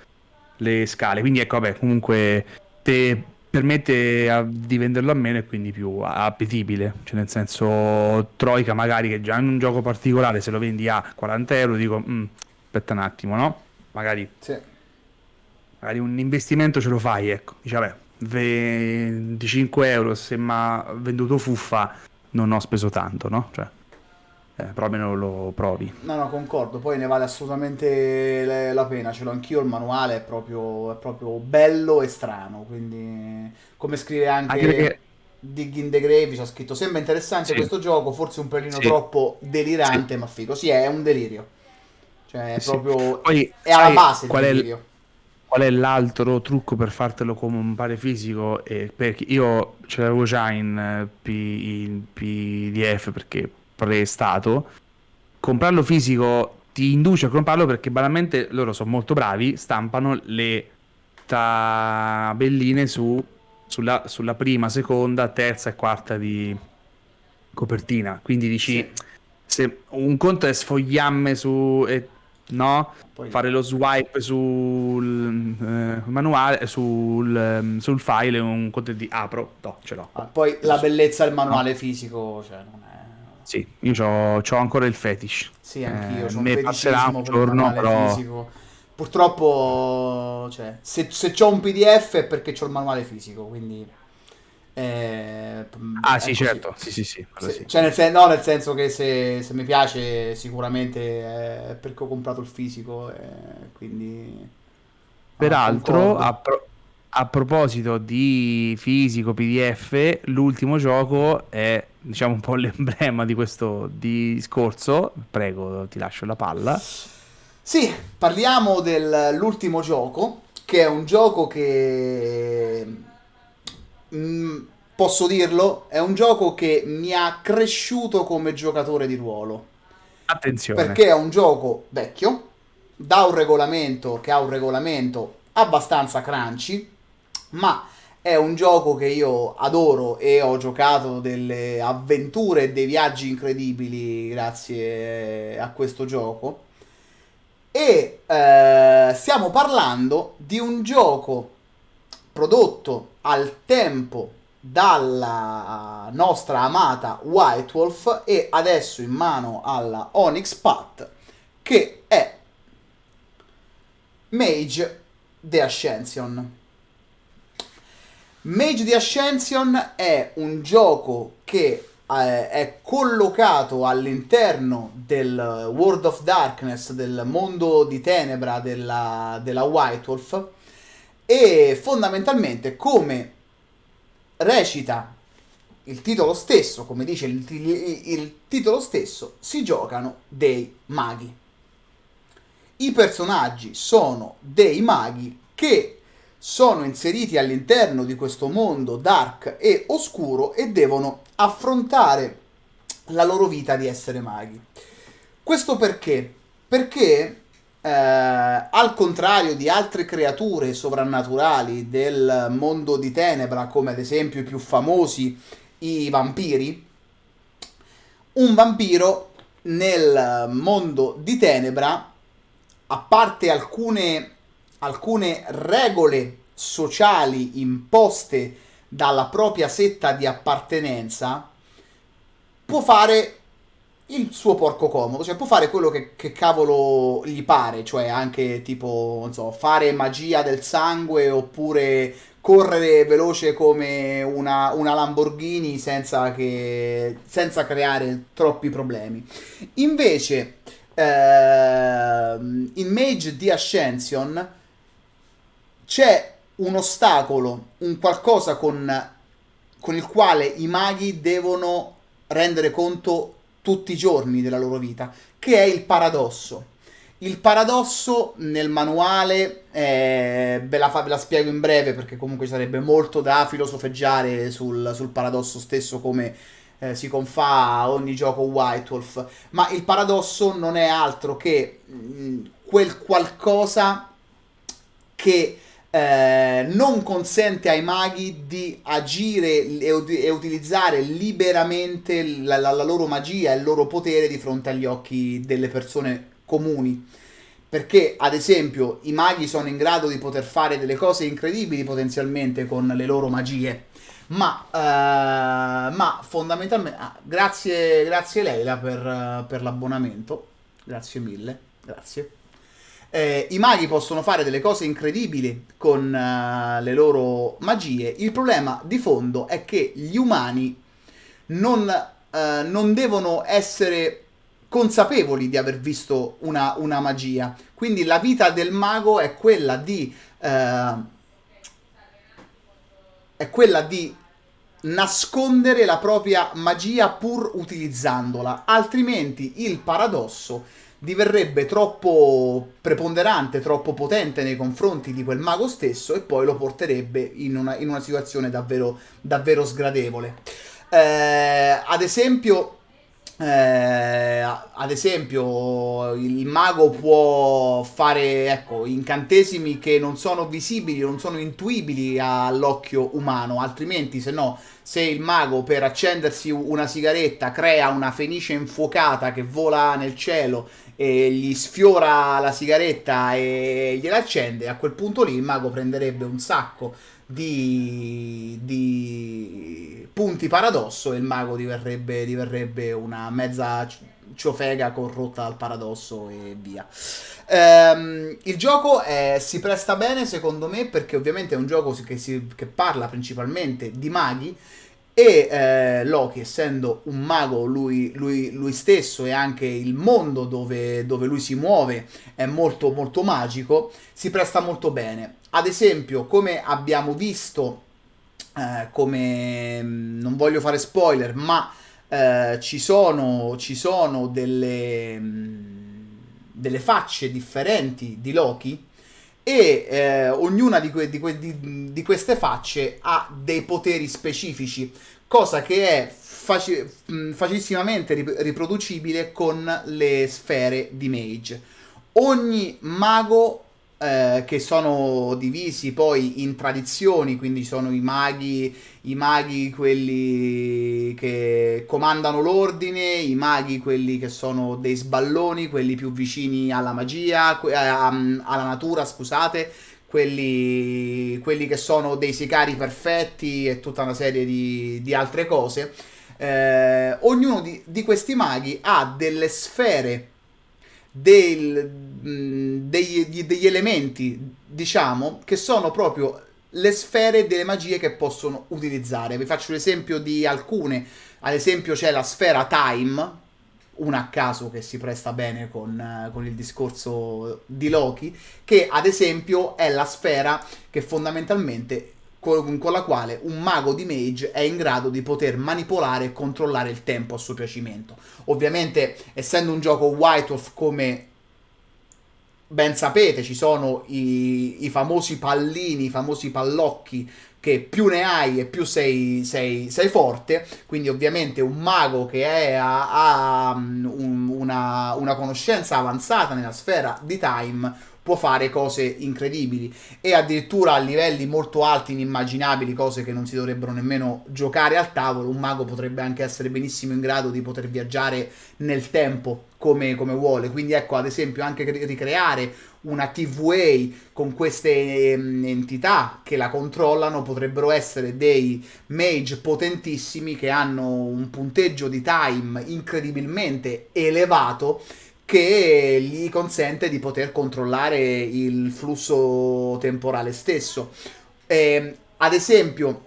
le scale quindi ecco vabbè comunque te permette a, di venderlo a meno e quindi più appetibile cioè nel senso Troika magari che già in un gioco particolare se lo vendi a 40 euro dico mm, aspetta un attimo no magari, sì. magari un investimento ce lo fai ecco dici vabbè 25 euro se mi ha venduto fuffa non ho speso tanto no? Cioè, eh, però almeno lo provi. No, no, concordo, poi ne vale assolutamente la pena, ce l'ho anch'io, il manuale è proprio, è proprio bello e strano, quindi come scrive anche... Anche perché Dig in the Grave c'ha scritto sembra interessante sì. questo gioco, forse un pelino sì. troppo delirante, sì. ma figo. Sì, è un delirio. Cioè, è proprio Poi, è alla base qual è, il, qual è l'altro trucco per fartelo come un pare fisico? Eh, perché io ce l'avevo già in, eh, P, in PDF perché prestato. Comprarlo fisico ti induce a comprarlo perché banalmente loro sono molto bravi, stampano le tabelline su, sulla, sulla, prima, seconda, terza e quarta di copertina. Quindi dici, sì. se un conto è sfogliamme su... E, no? Poi... Fare lo swipe sul eh, manuale, sul, ehm, sul file, un conto di apro, no, ce l'ho. Ah, poi la bellezza del manuale no. fisico, cioè non è... Sì, io ho ancora il fetish. Sì, anch'io. Eh, me passerà un giorno, però... Fisico. Purtroppo, cioè, se, se ho un PDF è perché ho il manuale fisico, quindi... Eh, ah sì così. certo sì sì sì, se, sì. Cioè nel, sen- no, nel senso che se, se, mi piace sicuramente è perché ho comprato il fisico e quindi peraltro a, pro- a, proposito di fisico pdf l'ultimo gioco è diciamo un po' l'emblema di questo discorso prego ti lascio la palla sì parliamo dell'ultimo gioco che è un gioco che Mm, posso dirlo, è un gioco che mi ha cresciuto come giocatore di ruolo. Attenzione. Perché è un gioco vecchio, da un regolamento che ha un regolamento abbastanza crunchy, ma è un gioco che io adoro e ho giocato delle avventure e dei viaggi incredibili grazie a questo gioco. E eh, stiamo parlando di un gioco prodotto al tempo dalla nostra amata White Wolf e adesso in mano alla Onyx Path che è Mage The Ascension. Mage The Ascension è un gioco che eh, è collocato all'interno del World of Darkness, del mondo di tenebra della, della White Wolf e fondamentalmente come recita il titolo stesso, come dice il, il, il titolo stesso, si giocano dei maghi. I personaggi sono dei maghi che sono inseriti all'interno di questo mondo dark e oscuro e devono affrontare la loro vita di essere maghi. Questo perché? Perché eh, al contrario di altre creature sovrannaturali del mondo di Tenebra, come ad esempio i più famosi i vampiri, un vampiro nel mondo di Tenebra, a parte alcune, alcune regole sociali imposte dalla propria setta di appartenenza, può fare il suo porco comodo, cioè può fare quello che, che, cavolo gli pare, cioè anche tipo, non so, fare magia del sangue oppure correre veloce come una, una Lamborghini senza, che, senza creare troppi problemi. Invece, eh, in Mage di Ascension c'è un ostacolo, un qualcosa con, con il quale i maghi devono rendere conto tutti i giorni della loro vita, che è il paradosso. Il paradosso nel manuale, eh, ve, la fa, ve, la spiego in breve perché comunque sarebbe molto da filosofeggiare sul, sul paradosso stesso come eh, si confà a ogni gioco White Wolf, ma il paradosso non è altro che mh, mm, quel qualcosa che eh, non consente ai maghi di agire e, e utilizzare liberamente la, la, la, loro magia e il loro potere di fronte agli occhi delle persone comuni. Perché, ad esempio, i maghi sono in grado di poter fare delle cose incredibili potenzialmente con le loro magie. Ma, uh, ma fondamentalmente, ah, grazie, grazie Leila per, per l'abbonamento. Grazie mille, grazie. Eh, I maghi possono fare delle cose incredibili con uh, le loro magie. Il problema di fondo è che gli umani non, uh, non devono essere consapevoli di aver visto una, una, magia. Quindi la vita del mago è quella di... Uh, è quella di nascondere la propria magia pur utilizzandola, altrimenti il paradosso diverrebbe troppo preponderante, troppo potente nei confronti di quel mago stesso e poi lo porterebbe in una, in una situazione davvero, davvero sgradevole. Eh, ad esempio, eh, ad esempio, il mago può fare ecco, incantesimi che non sono visibili, non sono intuibili all'occhio umano, altrimenti, se no, se il mago per accendersi una sigaretta crea una fenice infuocata che vola nel cielo e gli sfiora la sigaretta e gliela accende, a quel punto lì il mago prenderebbe un sacco di, di punti paradosso e il mago diverrebbe, diverrebbe una mezza ciofega corrotta dal paradosso e via. Um, il gioco è, si presta bene secondo me perché ovviamente è un gioco che, si, che parla principalmente di maghi e eh, Loki, essendo un mago lui, lui, lui, stesso e anche il mondo dove, dove, lui si muove è molto, molto magico, si presta molto bene. Ad esempio, come abbiamo visto, eh, come non voglio fare spoiler, ma eh, ci sono, ci sono delle, delle facce differenti di Loki e eh, ognuna di, que- di, que- di, di, queste facce ha dei poteri specifici, cosa che è faci- facilissimamente rip- riproducibile con le sfere di Mage. Ogni mago eh, che sono divisi poi in tradizioni, quindi sono i maghi, i maghi quelli che comandano l'ordine, i maghi quelli che sono dei sballoni, quelli più vicini alla magia, que- alla natura, scusate, quelli, quelli, che sono dei sicari perfetti e tutta una serie di, di altre cose. Eh, ognuno di, di questi maghi ha delle sfere del, degli, degli elementi, diciamo, che sono proprio le sfere delle magie che possono utilizzare. Vi faccio l'esempio di alcune. Ad esempio c'è la sfera Time, una a caso che si presta bene con, con, il discorso di Loki, che ad esempio è la sfera che fondamentalmente con, con, la quale un mago di mage è in grado di poter manipolare e controllare il tempo a suo piacimento. Ovviamente, essendo un gioco White Wolf come ben sapete, ci sono i, i famosi pallini, i famosi pallocchi che più ne hai e più sei, sei, sei, forte, quindi ovviamente un mago che ha, ha un, una, una conoscenza avanzata nella sfera di time può fare cose incredibili e addirittura a livelli molto alti, inimmaginabili, cose che non si dovrebbero nemmeno giocare al tavolo. Un mago potrebbe anche essere benissimo in grado di poter viaggiare nel tempo come, come vuole. Quindi ecco, ad esempio, anche ricreare una TVA con queste um, entità che la controllano potrebbero essere dei mage potentissimi che hanno un punteggio di time incredibilmente elevato che gli consente di poter controllare il flusso temporale stesso. Eh, ad esempio,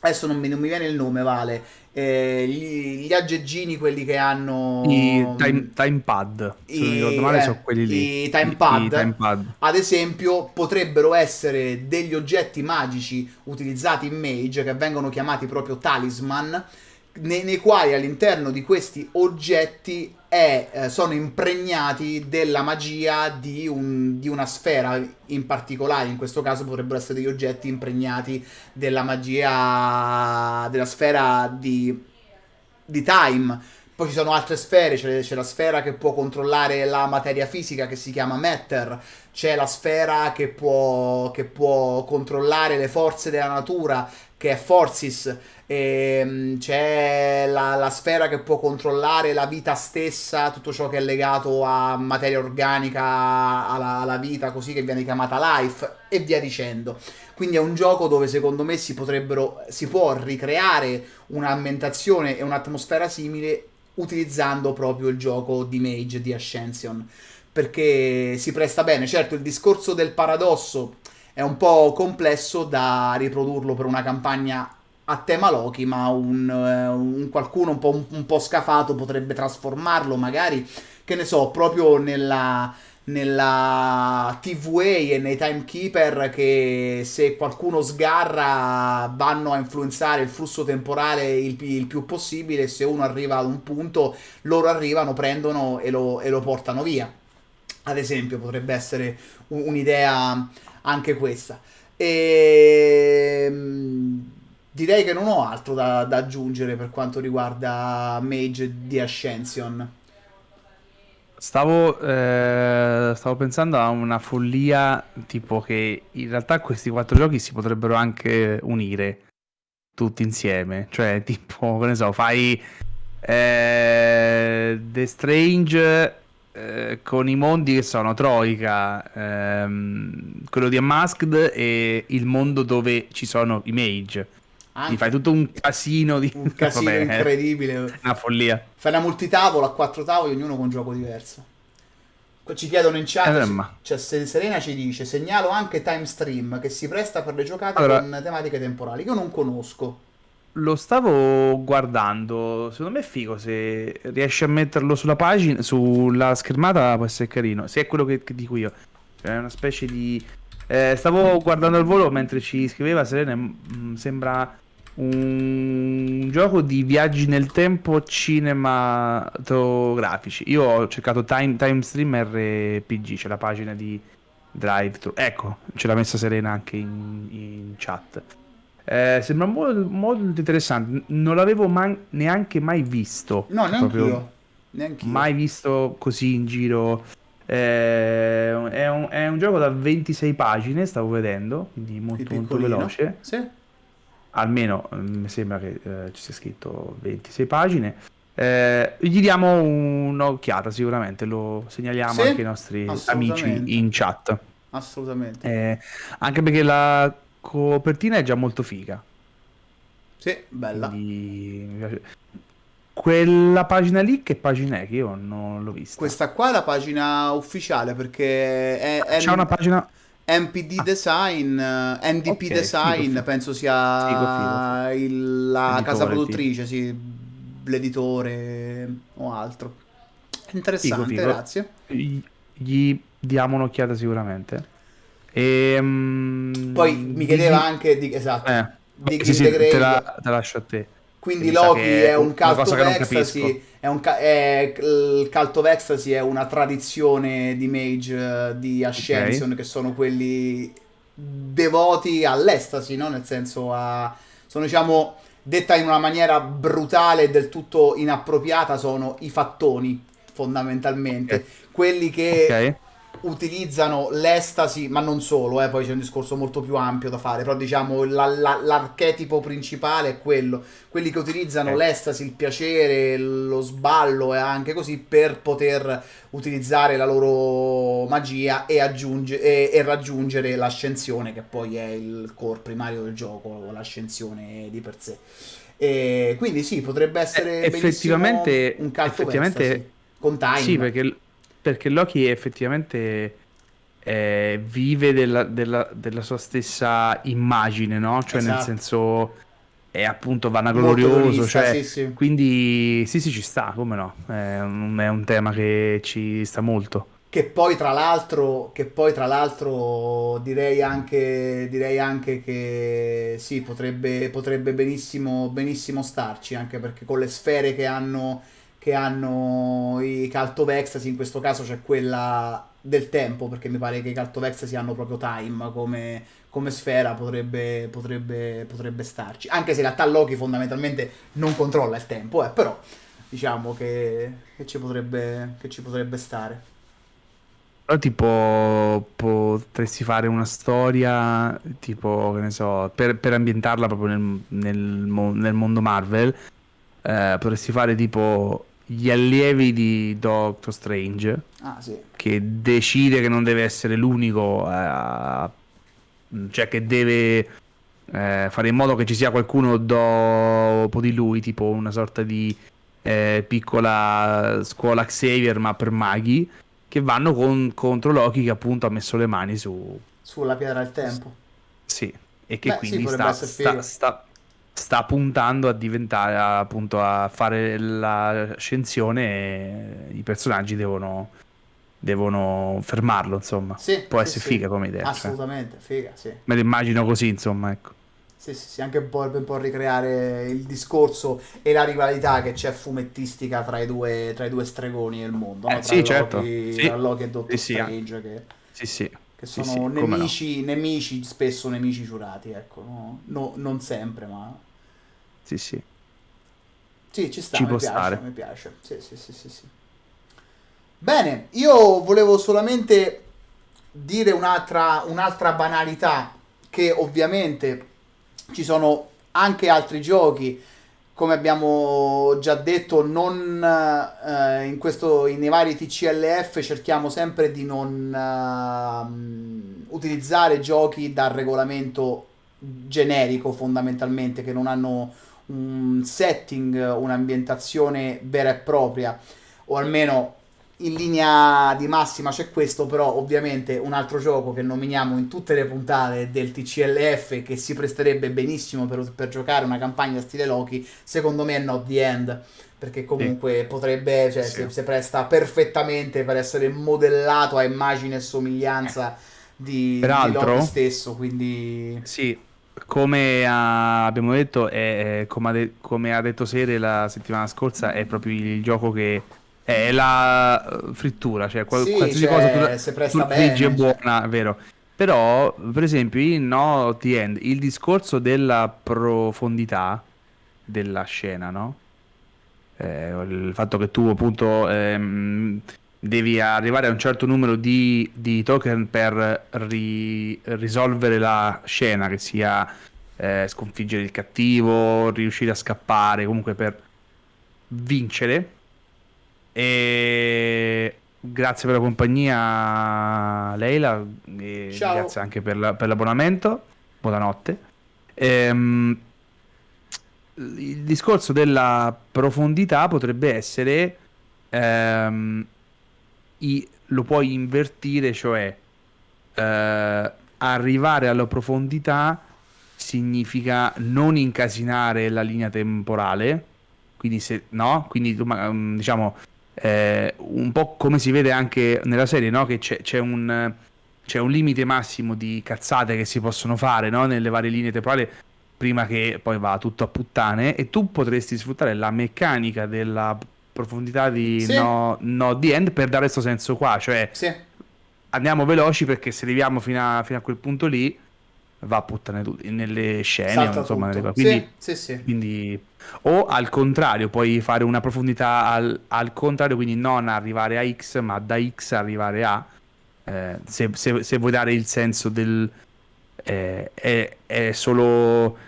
adesso non mi, non mi, viene il nome, Vale, eh, gli, gli, aggeggini, quelli che hanno... I time, time pad, se non ricordo male, eh, sono quelli lì. I time pad, I, i time pad, ad esempio, potrebbero essere degli oggetti magici utilizzati in Mage, che vengono chiamati proprio talisman, nei, nei quali all'interno di questi oggetti è, eh, sono impregnati della magia di, un, di, una sfera in particolare. In questo caso potrebbero essere degli oggetti impregnati della magia della sfera di, di time. Poi ci sono altre sfere, c'è, la sfera che può controllare la materia fisica che si chiama Matter, c'è la sfera che può, che può controllare le forze della natura che è Forces, c'è la, la, sfera che può controllare la vita stessa, tutto ciò che è legato a materia organica, alla, alla vita, così che viene chiamata life, e via dicendo. Quindi è un gioco dove secondo me si potrebbero, si può ricreare un'ambientazione e un'atmosfera simile utilizzando proprio il gioco di Mage di Ascension perché si presta bene. Certo, il discorso del paradosso è un po' complesso da riprodurlo per una campagna a tema Loki, ma un, eh, un qualcuno un po', un, un po', scafato potrebbe trasformarlo magari, che ne so, proprio nella, nella TVA e nei timekeeper che se qualcuno sgarra vanno a influenzare il flusso temporale il, il, più possibile se uno arriva ad un punto loro arrivano, prendono e lo, e lo portano via. Ad esempio potrebbe essere un, un'idea anche questa. E ehm, direi che non ho altro da, da aggiungere per quanto riguarda Mage di Ascension Stavo, eh, stavo pensando a una follia tipo che in realtà questi quattro giochi si potrebbero anche unire tutti insieme. Cioè, tipo, che ne so, fai eh, The Strange eh, con i mondi che sono Troika, ehm, quello di Unmasked e il mondo dove ci sono i mage. Anche. Ti fai tutto un casino di... Un casino Vabbè, incredibile. Una follia. Fai una multitavola a quattro tavoli, ognuno con un gioco diverso. Ci chiedono in chat, eh, cioè Serena ci dice, segnalo anche Time Stream che si presta per le giocate allora, con tematiche temporali, che io non conosco. Lo stavo guardando, secondo me è figo, se riesci a metterlo sulla pagina, sulla schermata può essere carino, se è quello che, che dico io. Cioè, è una specie di... Eh, stavo guardando al volo mentre ci scriveva Serena, mh, mm, sembra un gioco di viaggi nel tempo cinematografici. Io ho cercato Time, time Stream RPG, c'è la pagina di Drive Thru. Ecco, ce l'ha messa Serena anche in, in chat. Eh, sembra molto, molto, interessante. Non l'avevo man- neanche mai visto. No, neanche io. Neanch'io. Mai visto così in giro. Eh, è, un, è, un, gioco da 26 pagine, stavo vedendo, quindi molto, molto veloce. Sì almeno mm, mi sembra che eh, ci sia scritto 26 pagine. Eh, gli diamo un'occhiata sicuramente, lo segnaliamo sì, anche ai nostri amici in chat. Assolutamente. Eh, anche perché la copertina è già molto figa. Sì, bella. Quindi... Quella pagina lì che pagina è che io non l'ho vista? Questa qua è la pagina ufficiale perché è, è... C'è una pagina MPD ah. Design, uh, eh, NDP okay, Design, figo, figo. penso sia figo, il, la casa produttrice, sì, l'editore o altro. Interessante, grazie. Gli diamo un'occhiata sicuramente. E, um, Poi mi chiedeva di... anche di esatto. Eh, di sì, sì, te, la, te lascio a te. Quindi Loki è un cult of ecstasy, è un ca- è, il cult of ecstasy è una tradizione di mage uh, di Ascension okay. che sono quelli devoti all'estasi, no? Nel senso a sono diciamo detta in una maniera brutale e del tutto inappropriata sono i fattoni fondamentalmente, okay. quelli che okay utilizzano l'estasi, ma non solo, eh, poi c'è un discorso molto più ampio da fare, però diciamo la, la, l'archetipo principale è quello, quelli che utilizzano eh. l'estasi, il piacere, lo sballo e anche così per poter utilizzare la loro magia e, aggiunge, e, e raggiungere l'ascensione, che poi è il core primario del gioco, l'ascensione di per sé. E quindi sì, potrebbe essere eh, effettivamente un calcio effettivamente, con time. Sì, perché perché Loki effettivamente eh, vive della, della, della, sua stessa immagine, no? Cioè esatto. nel senso è appunto vanaglorioso, cioè, sì, sì. quindi sì sì ci sta, come no, è un, è un, tema che ci sta molto. Che poi tra l'altro, che poi tra l'altro direi anche, direi anche che sì, potrebbe, potrebbe benissimo, benissimo starci, anche perché con le sfere che hanno che hanno i Ecstasy, in questo caso c'è quella del tempo, perché mi pare che i Ecstasy hanno proprio time come, come sfera, potrebbe, potrebbe, potrebbe, starci. Anche se in realtà Loki fondamentalmente non controlla il tempo, eh, però diciamo che, che, ci potrebbe, che ci potrebbe stare. Però tipo potresti fare una storia tipo, che ne so, per, per ambientarla proprio nel, nel, nel mondo Marvel, eh, potresti fare tipo gli allievi di Doctor Strange, ah, sì. che decide che non deve essere l'unico, eh, cioè che deve eh, fare in modo che ci sia qualcuno dopo di lui, tipo una sorta di eh, piccola scuola Xavier, ma per maghi, che vanno con, contro Loki che appunto ha messo le mani su... Sulla pietra del tempo. Sì, e che Beh, quindi sì, sta, sta, sta sta puntando a diventare appunto a fare l'ascensione e i personaggi devono devono fermarlo, insomma. Sì, Può sì, essere sì. figa come idea. cioè. Assolutamente, figa, sì. Me lo immagino così, insomma, ecco. Sì, sì, sì, anche un po' per un po' ricreare il discorso e la rivalità che c'è fumettistica tra i due, tra i due stregoni del mondo, no? Eh, Tra sì, Loki, certo. Sì. tra Loki e Doctor Sì, Strange, che, Sì, sì. che sono come no. nemici, nemici, spesso nemici giurati, ecco, no? No- non sempre, ma... Sì, sì. Sì, ci sta, Ci mi può piace, stare. mi piace. Sì, sì, sì, sì, sì. Bene, io volevo solamente dire un'altra, un'altra banalità, che ovviamente ci sono anche altri giochi, come abbiamo già detto, non, eh, in questo, nei vari TCLF cerchiamo sempre di non ehm, utilizzare giochi dal regolamento generico fondamentalmente, che non hanno un setting, un'ambientazione vera e propria, o almeno in linea di massima c'è questo, però ovviamente un altro gioco che nominiamo in tutte le puntate del TCLF che si presterebbe benissimo per, per giocare una campagna stile Loki, secondo me è Not the End, perché comunque potrebbe, cioè Sì. si, si presta perfettamente per essere modellato a immagine e somiglianza di, di Peraltro- Loki stesso, quindi... Sì, come ha- abbiamo detto, è, come, ha de- come ha detto Sere la settimana scorsa, è proprio il gioco che è la frittura, cioè qual- Sì, qualsiasi cioè, cosa tu, la- tu friggi è cioè. buona, è vero. Però, per esempio, in No The End, il discorso della profondità della scena, no? Eh, il fatto che tu appunto ehm, devi arrivare a un certo numero di, di token per ri- risolvere la scena, che sia eh, sconfiggere il cattivo, riuscire a scappare, comunque per vincere. E grazie per la compagnia, Leila, e Ciao. grazie anche per, la- per l'abbonamento. Buonanotte. Ehm, il discorso della profondità potrebbe essere ehm, i- lo puoi invertire, cioè eh, arrivare alla profondità significa non incasinare la linea temporale, quindi se no, quindi mm, diciamo eh, un po' come si vede anche nella serie, no? Che c'è, c'è un c'è un limite massimo di cazzate che si possono fare, no? Nelle varie linee temporali prima che poi va tutto a puttane e tu potresti sfruttare la meccanica della profondità di Sì. no, no the end per dare questo senso qua, cioè Sì, andiamo veloci perché se arriviamo fino a, fino a quel punto lì va a puttane nelle scene, salta insomma, nelle. Quindi, Sì, sì, sì. quindi- o al contrario, puoi fare una profondità al, al contrario, quindi non arrivare a X, ma da X arrivare a. eh, se, se- se vuoi dare il senso del. eh, è, è solo.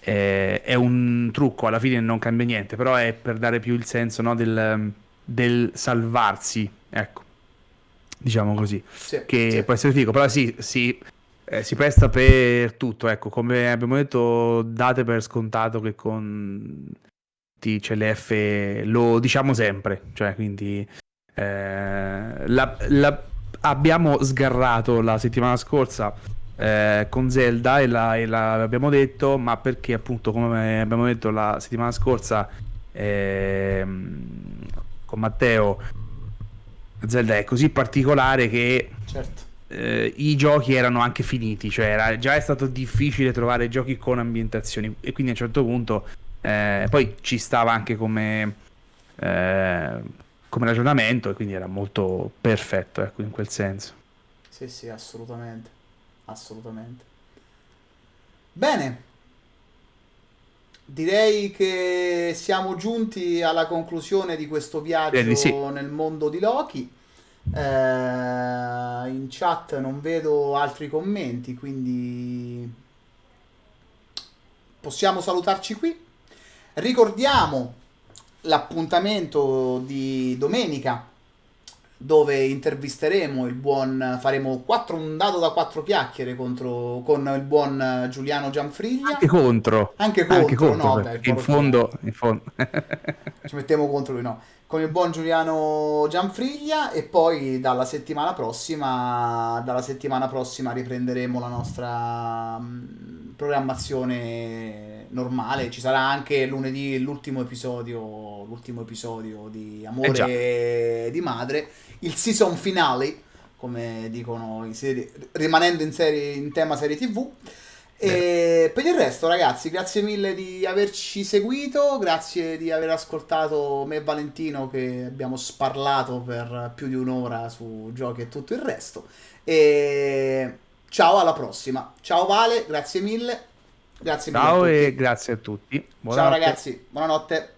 Eh, è un trucco, alla fine non cambia niente, però è per dare più il senso no, del, del salvarsi, ecco, diciamo così Sì, che sì. può essere figo, però sì, sì, eh, si presta per tutto, ecco, come abbiamo detto, date per scontato che con TCLF lo diciamo sempre, cioè quindi eh, la- la- abbiamo sgarrato la settimana scorsa eh, con Zelda e, la- e la- l'abbiamo detto, ma perché appunto come abbiamo detto la settimana scorsa ehm, con Matteo Zelda è così particolare che Certo. eh, i giochi erano anche finiti, cioè era, già è stato difficile trovare giochi con ambientazioni e quindi a un certo punto eh, poi ci stava anche come, eh, come ragionamento e quindi era molto perfetto ecco, in quel senso. Sì, sì, assolutamente. Assolutamente. Bene. Direi che siamo giunti alla conclusione di questo viaggio di sì. nel mondo di Loki. Eh, in chat non vedo altri commenti, quindi possiamo salutarci qui. Ricordiamo l'appuntamento di domenica dove intervisteremo il buon faremo quattro, un dado da quattro chiacchiere contro, con il buon Giuliano Gianfriglia. Anche contro, anche contro, anche contro, no, beh, in fondo, in fondo. ci mettiamo contro lui no con il buon Giuliano Gianfriglia e poi dalla settimana prossima dalla settimana prossima riprenderemo la nostra mm, programmazione normale ci sarà anche lunedì l'ultimo episodio l'ultimo episodio di Amore eh di Madre, il season finale, come dicono in serie, rimanendo in, serie, in tema serie TV. E per il resto, ragazzi, grazie mille di averci seguito, grazie di aver ascoltato me e Valentino che abbiamo sparlato per più di un'ora su giochi e tutto il resto. E ciao, alla prossima. Ciao Vale, grazie mille. Grazie mille. Ciao e grazie a tutti. Buonanotte. Ciao ragazzi, buonanotte.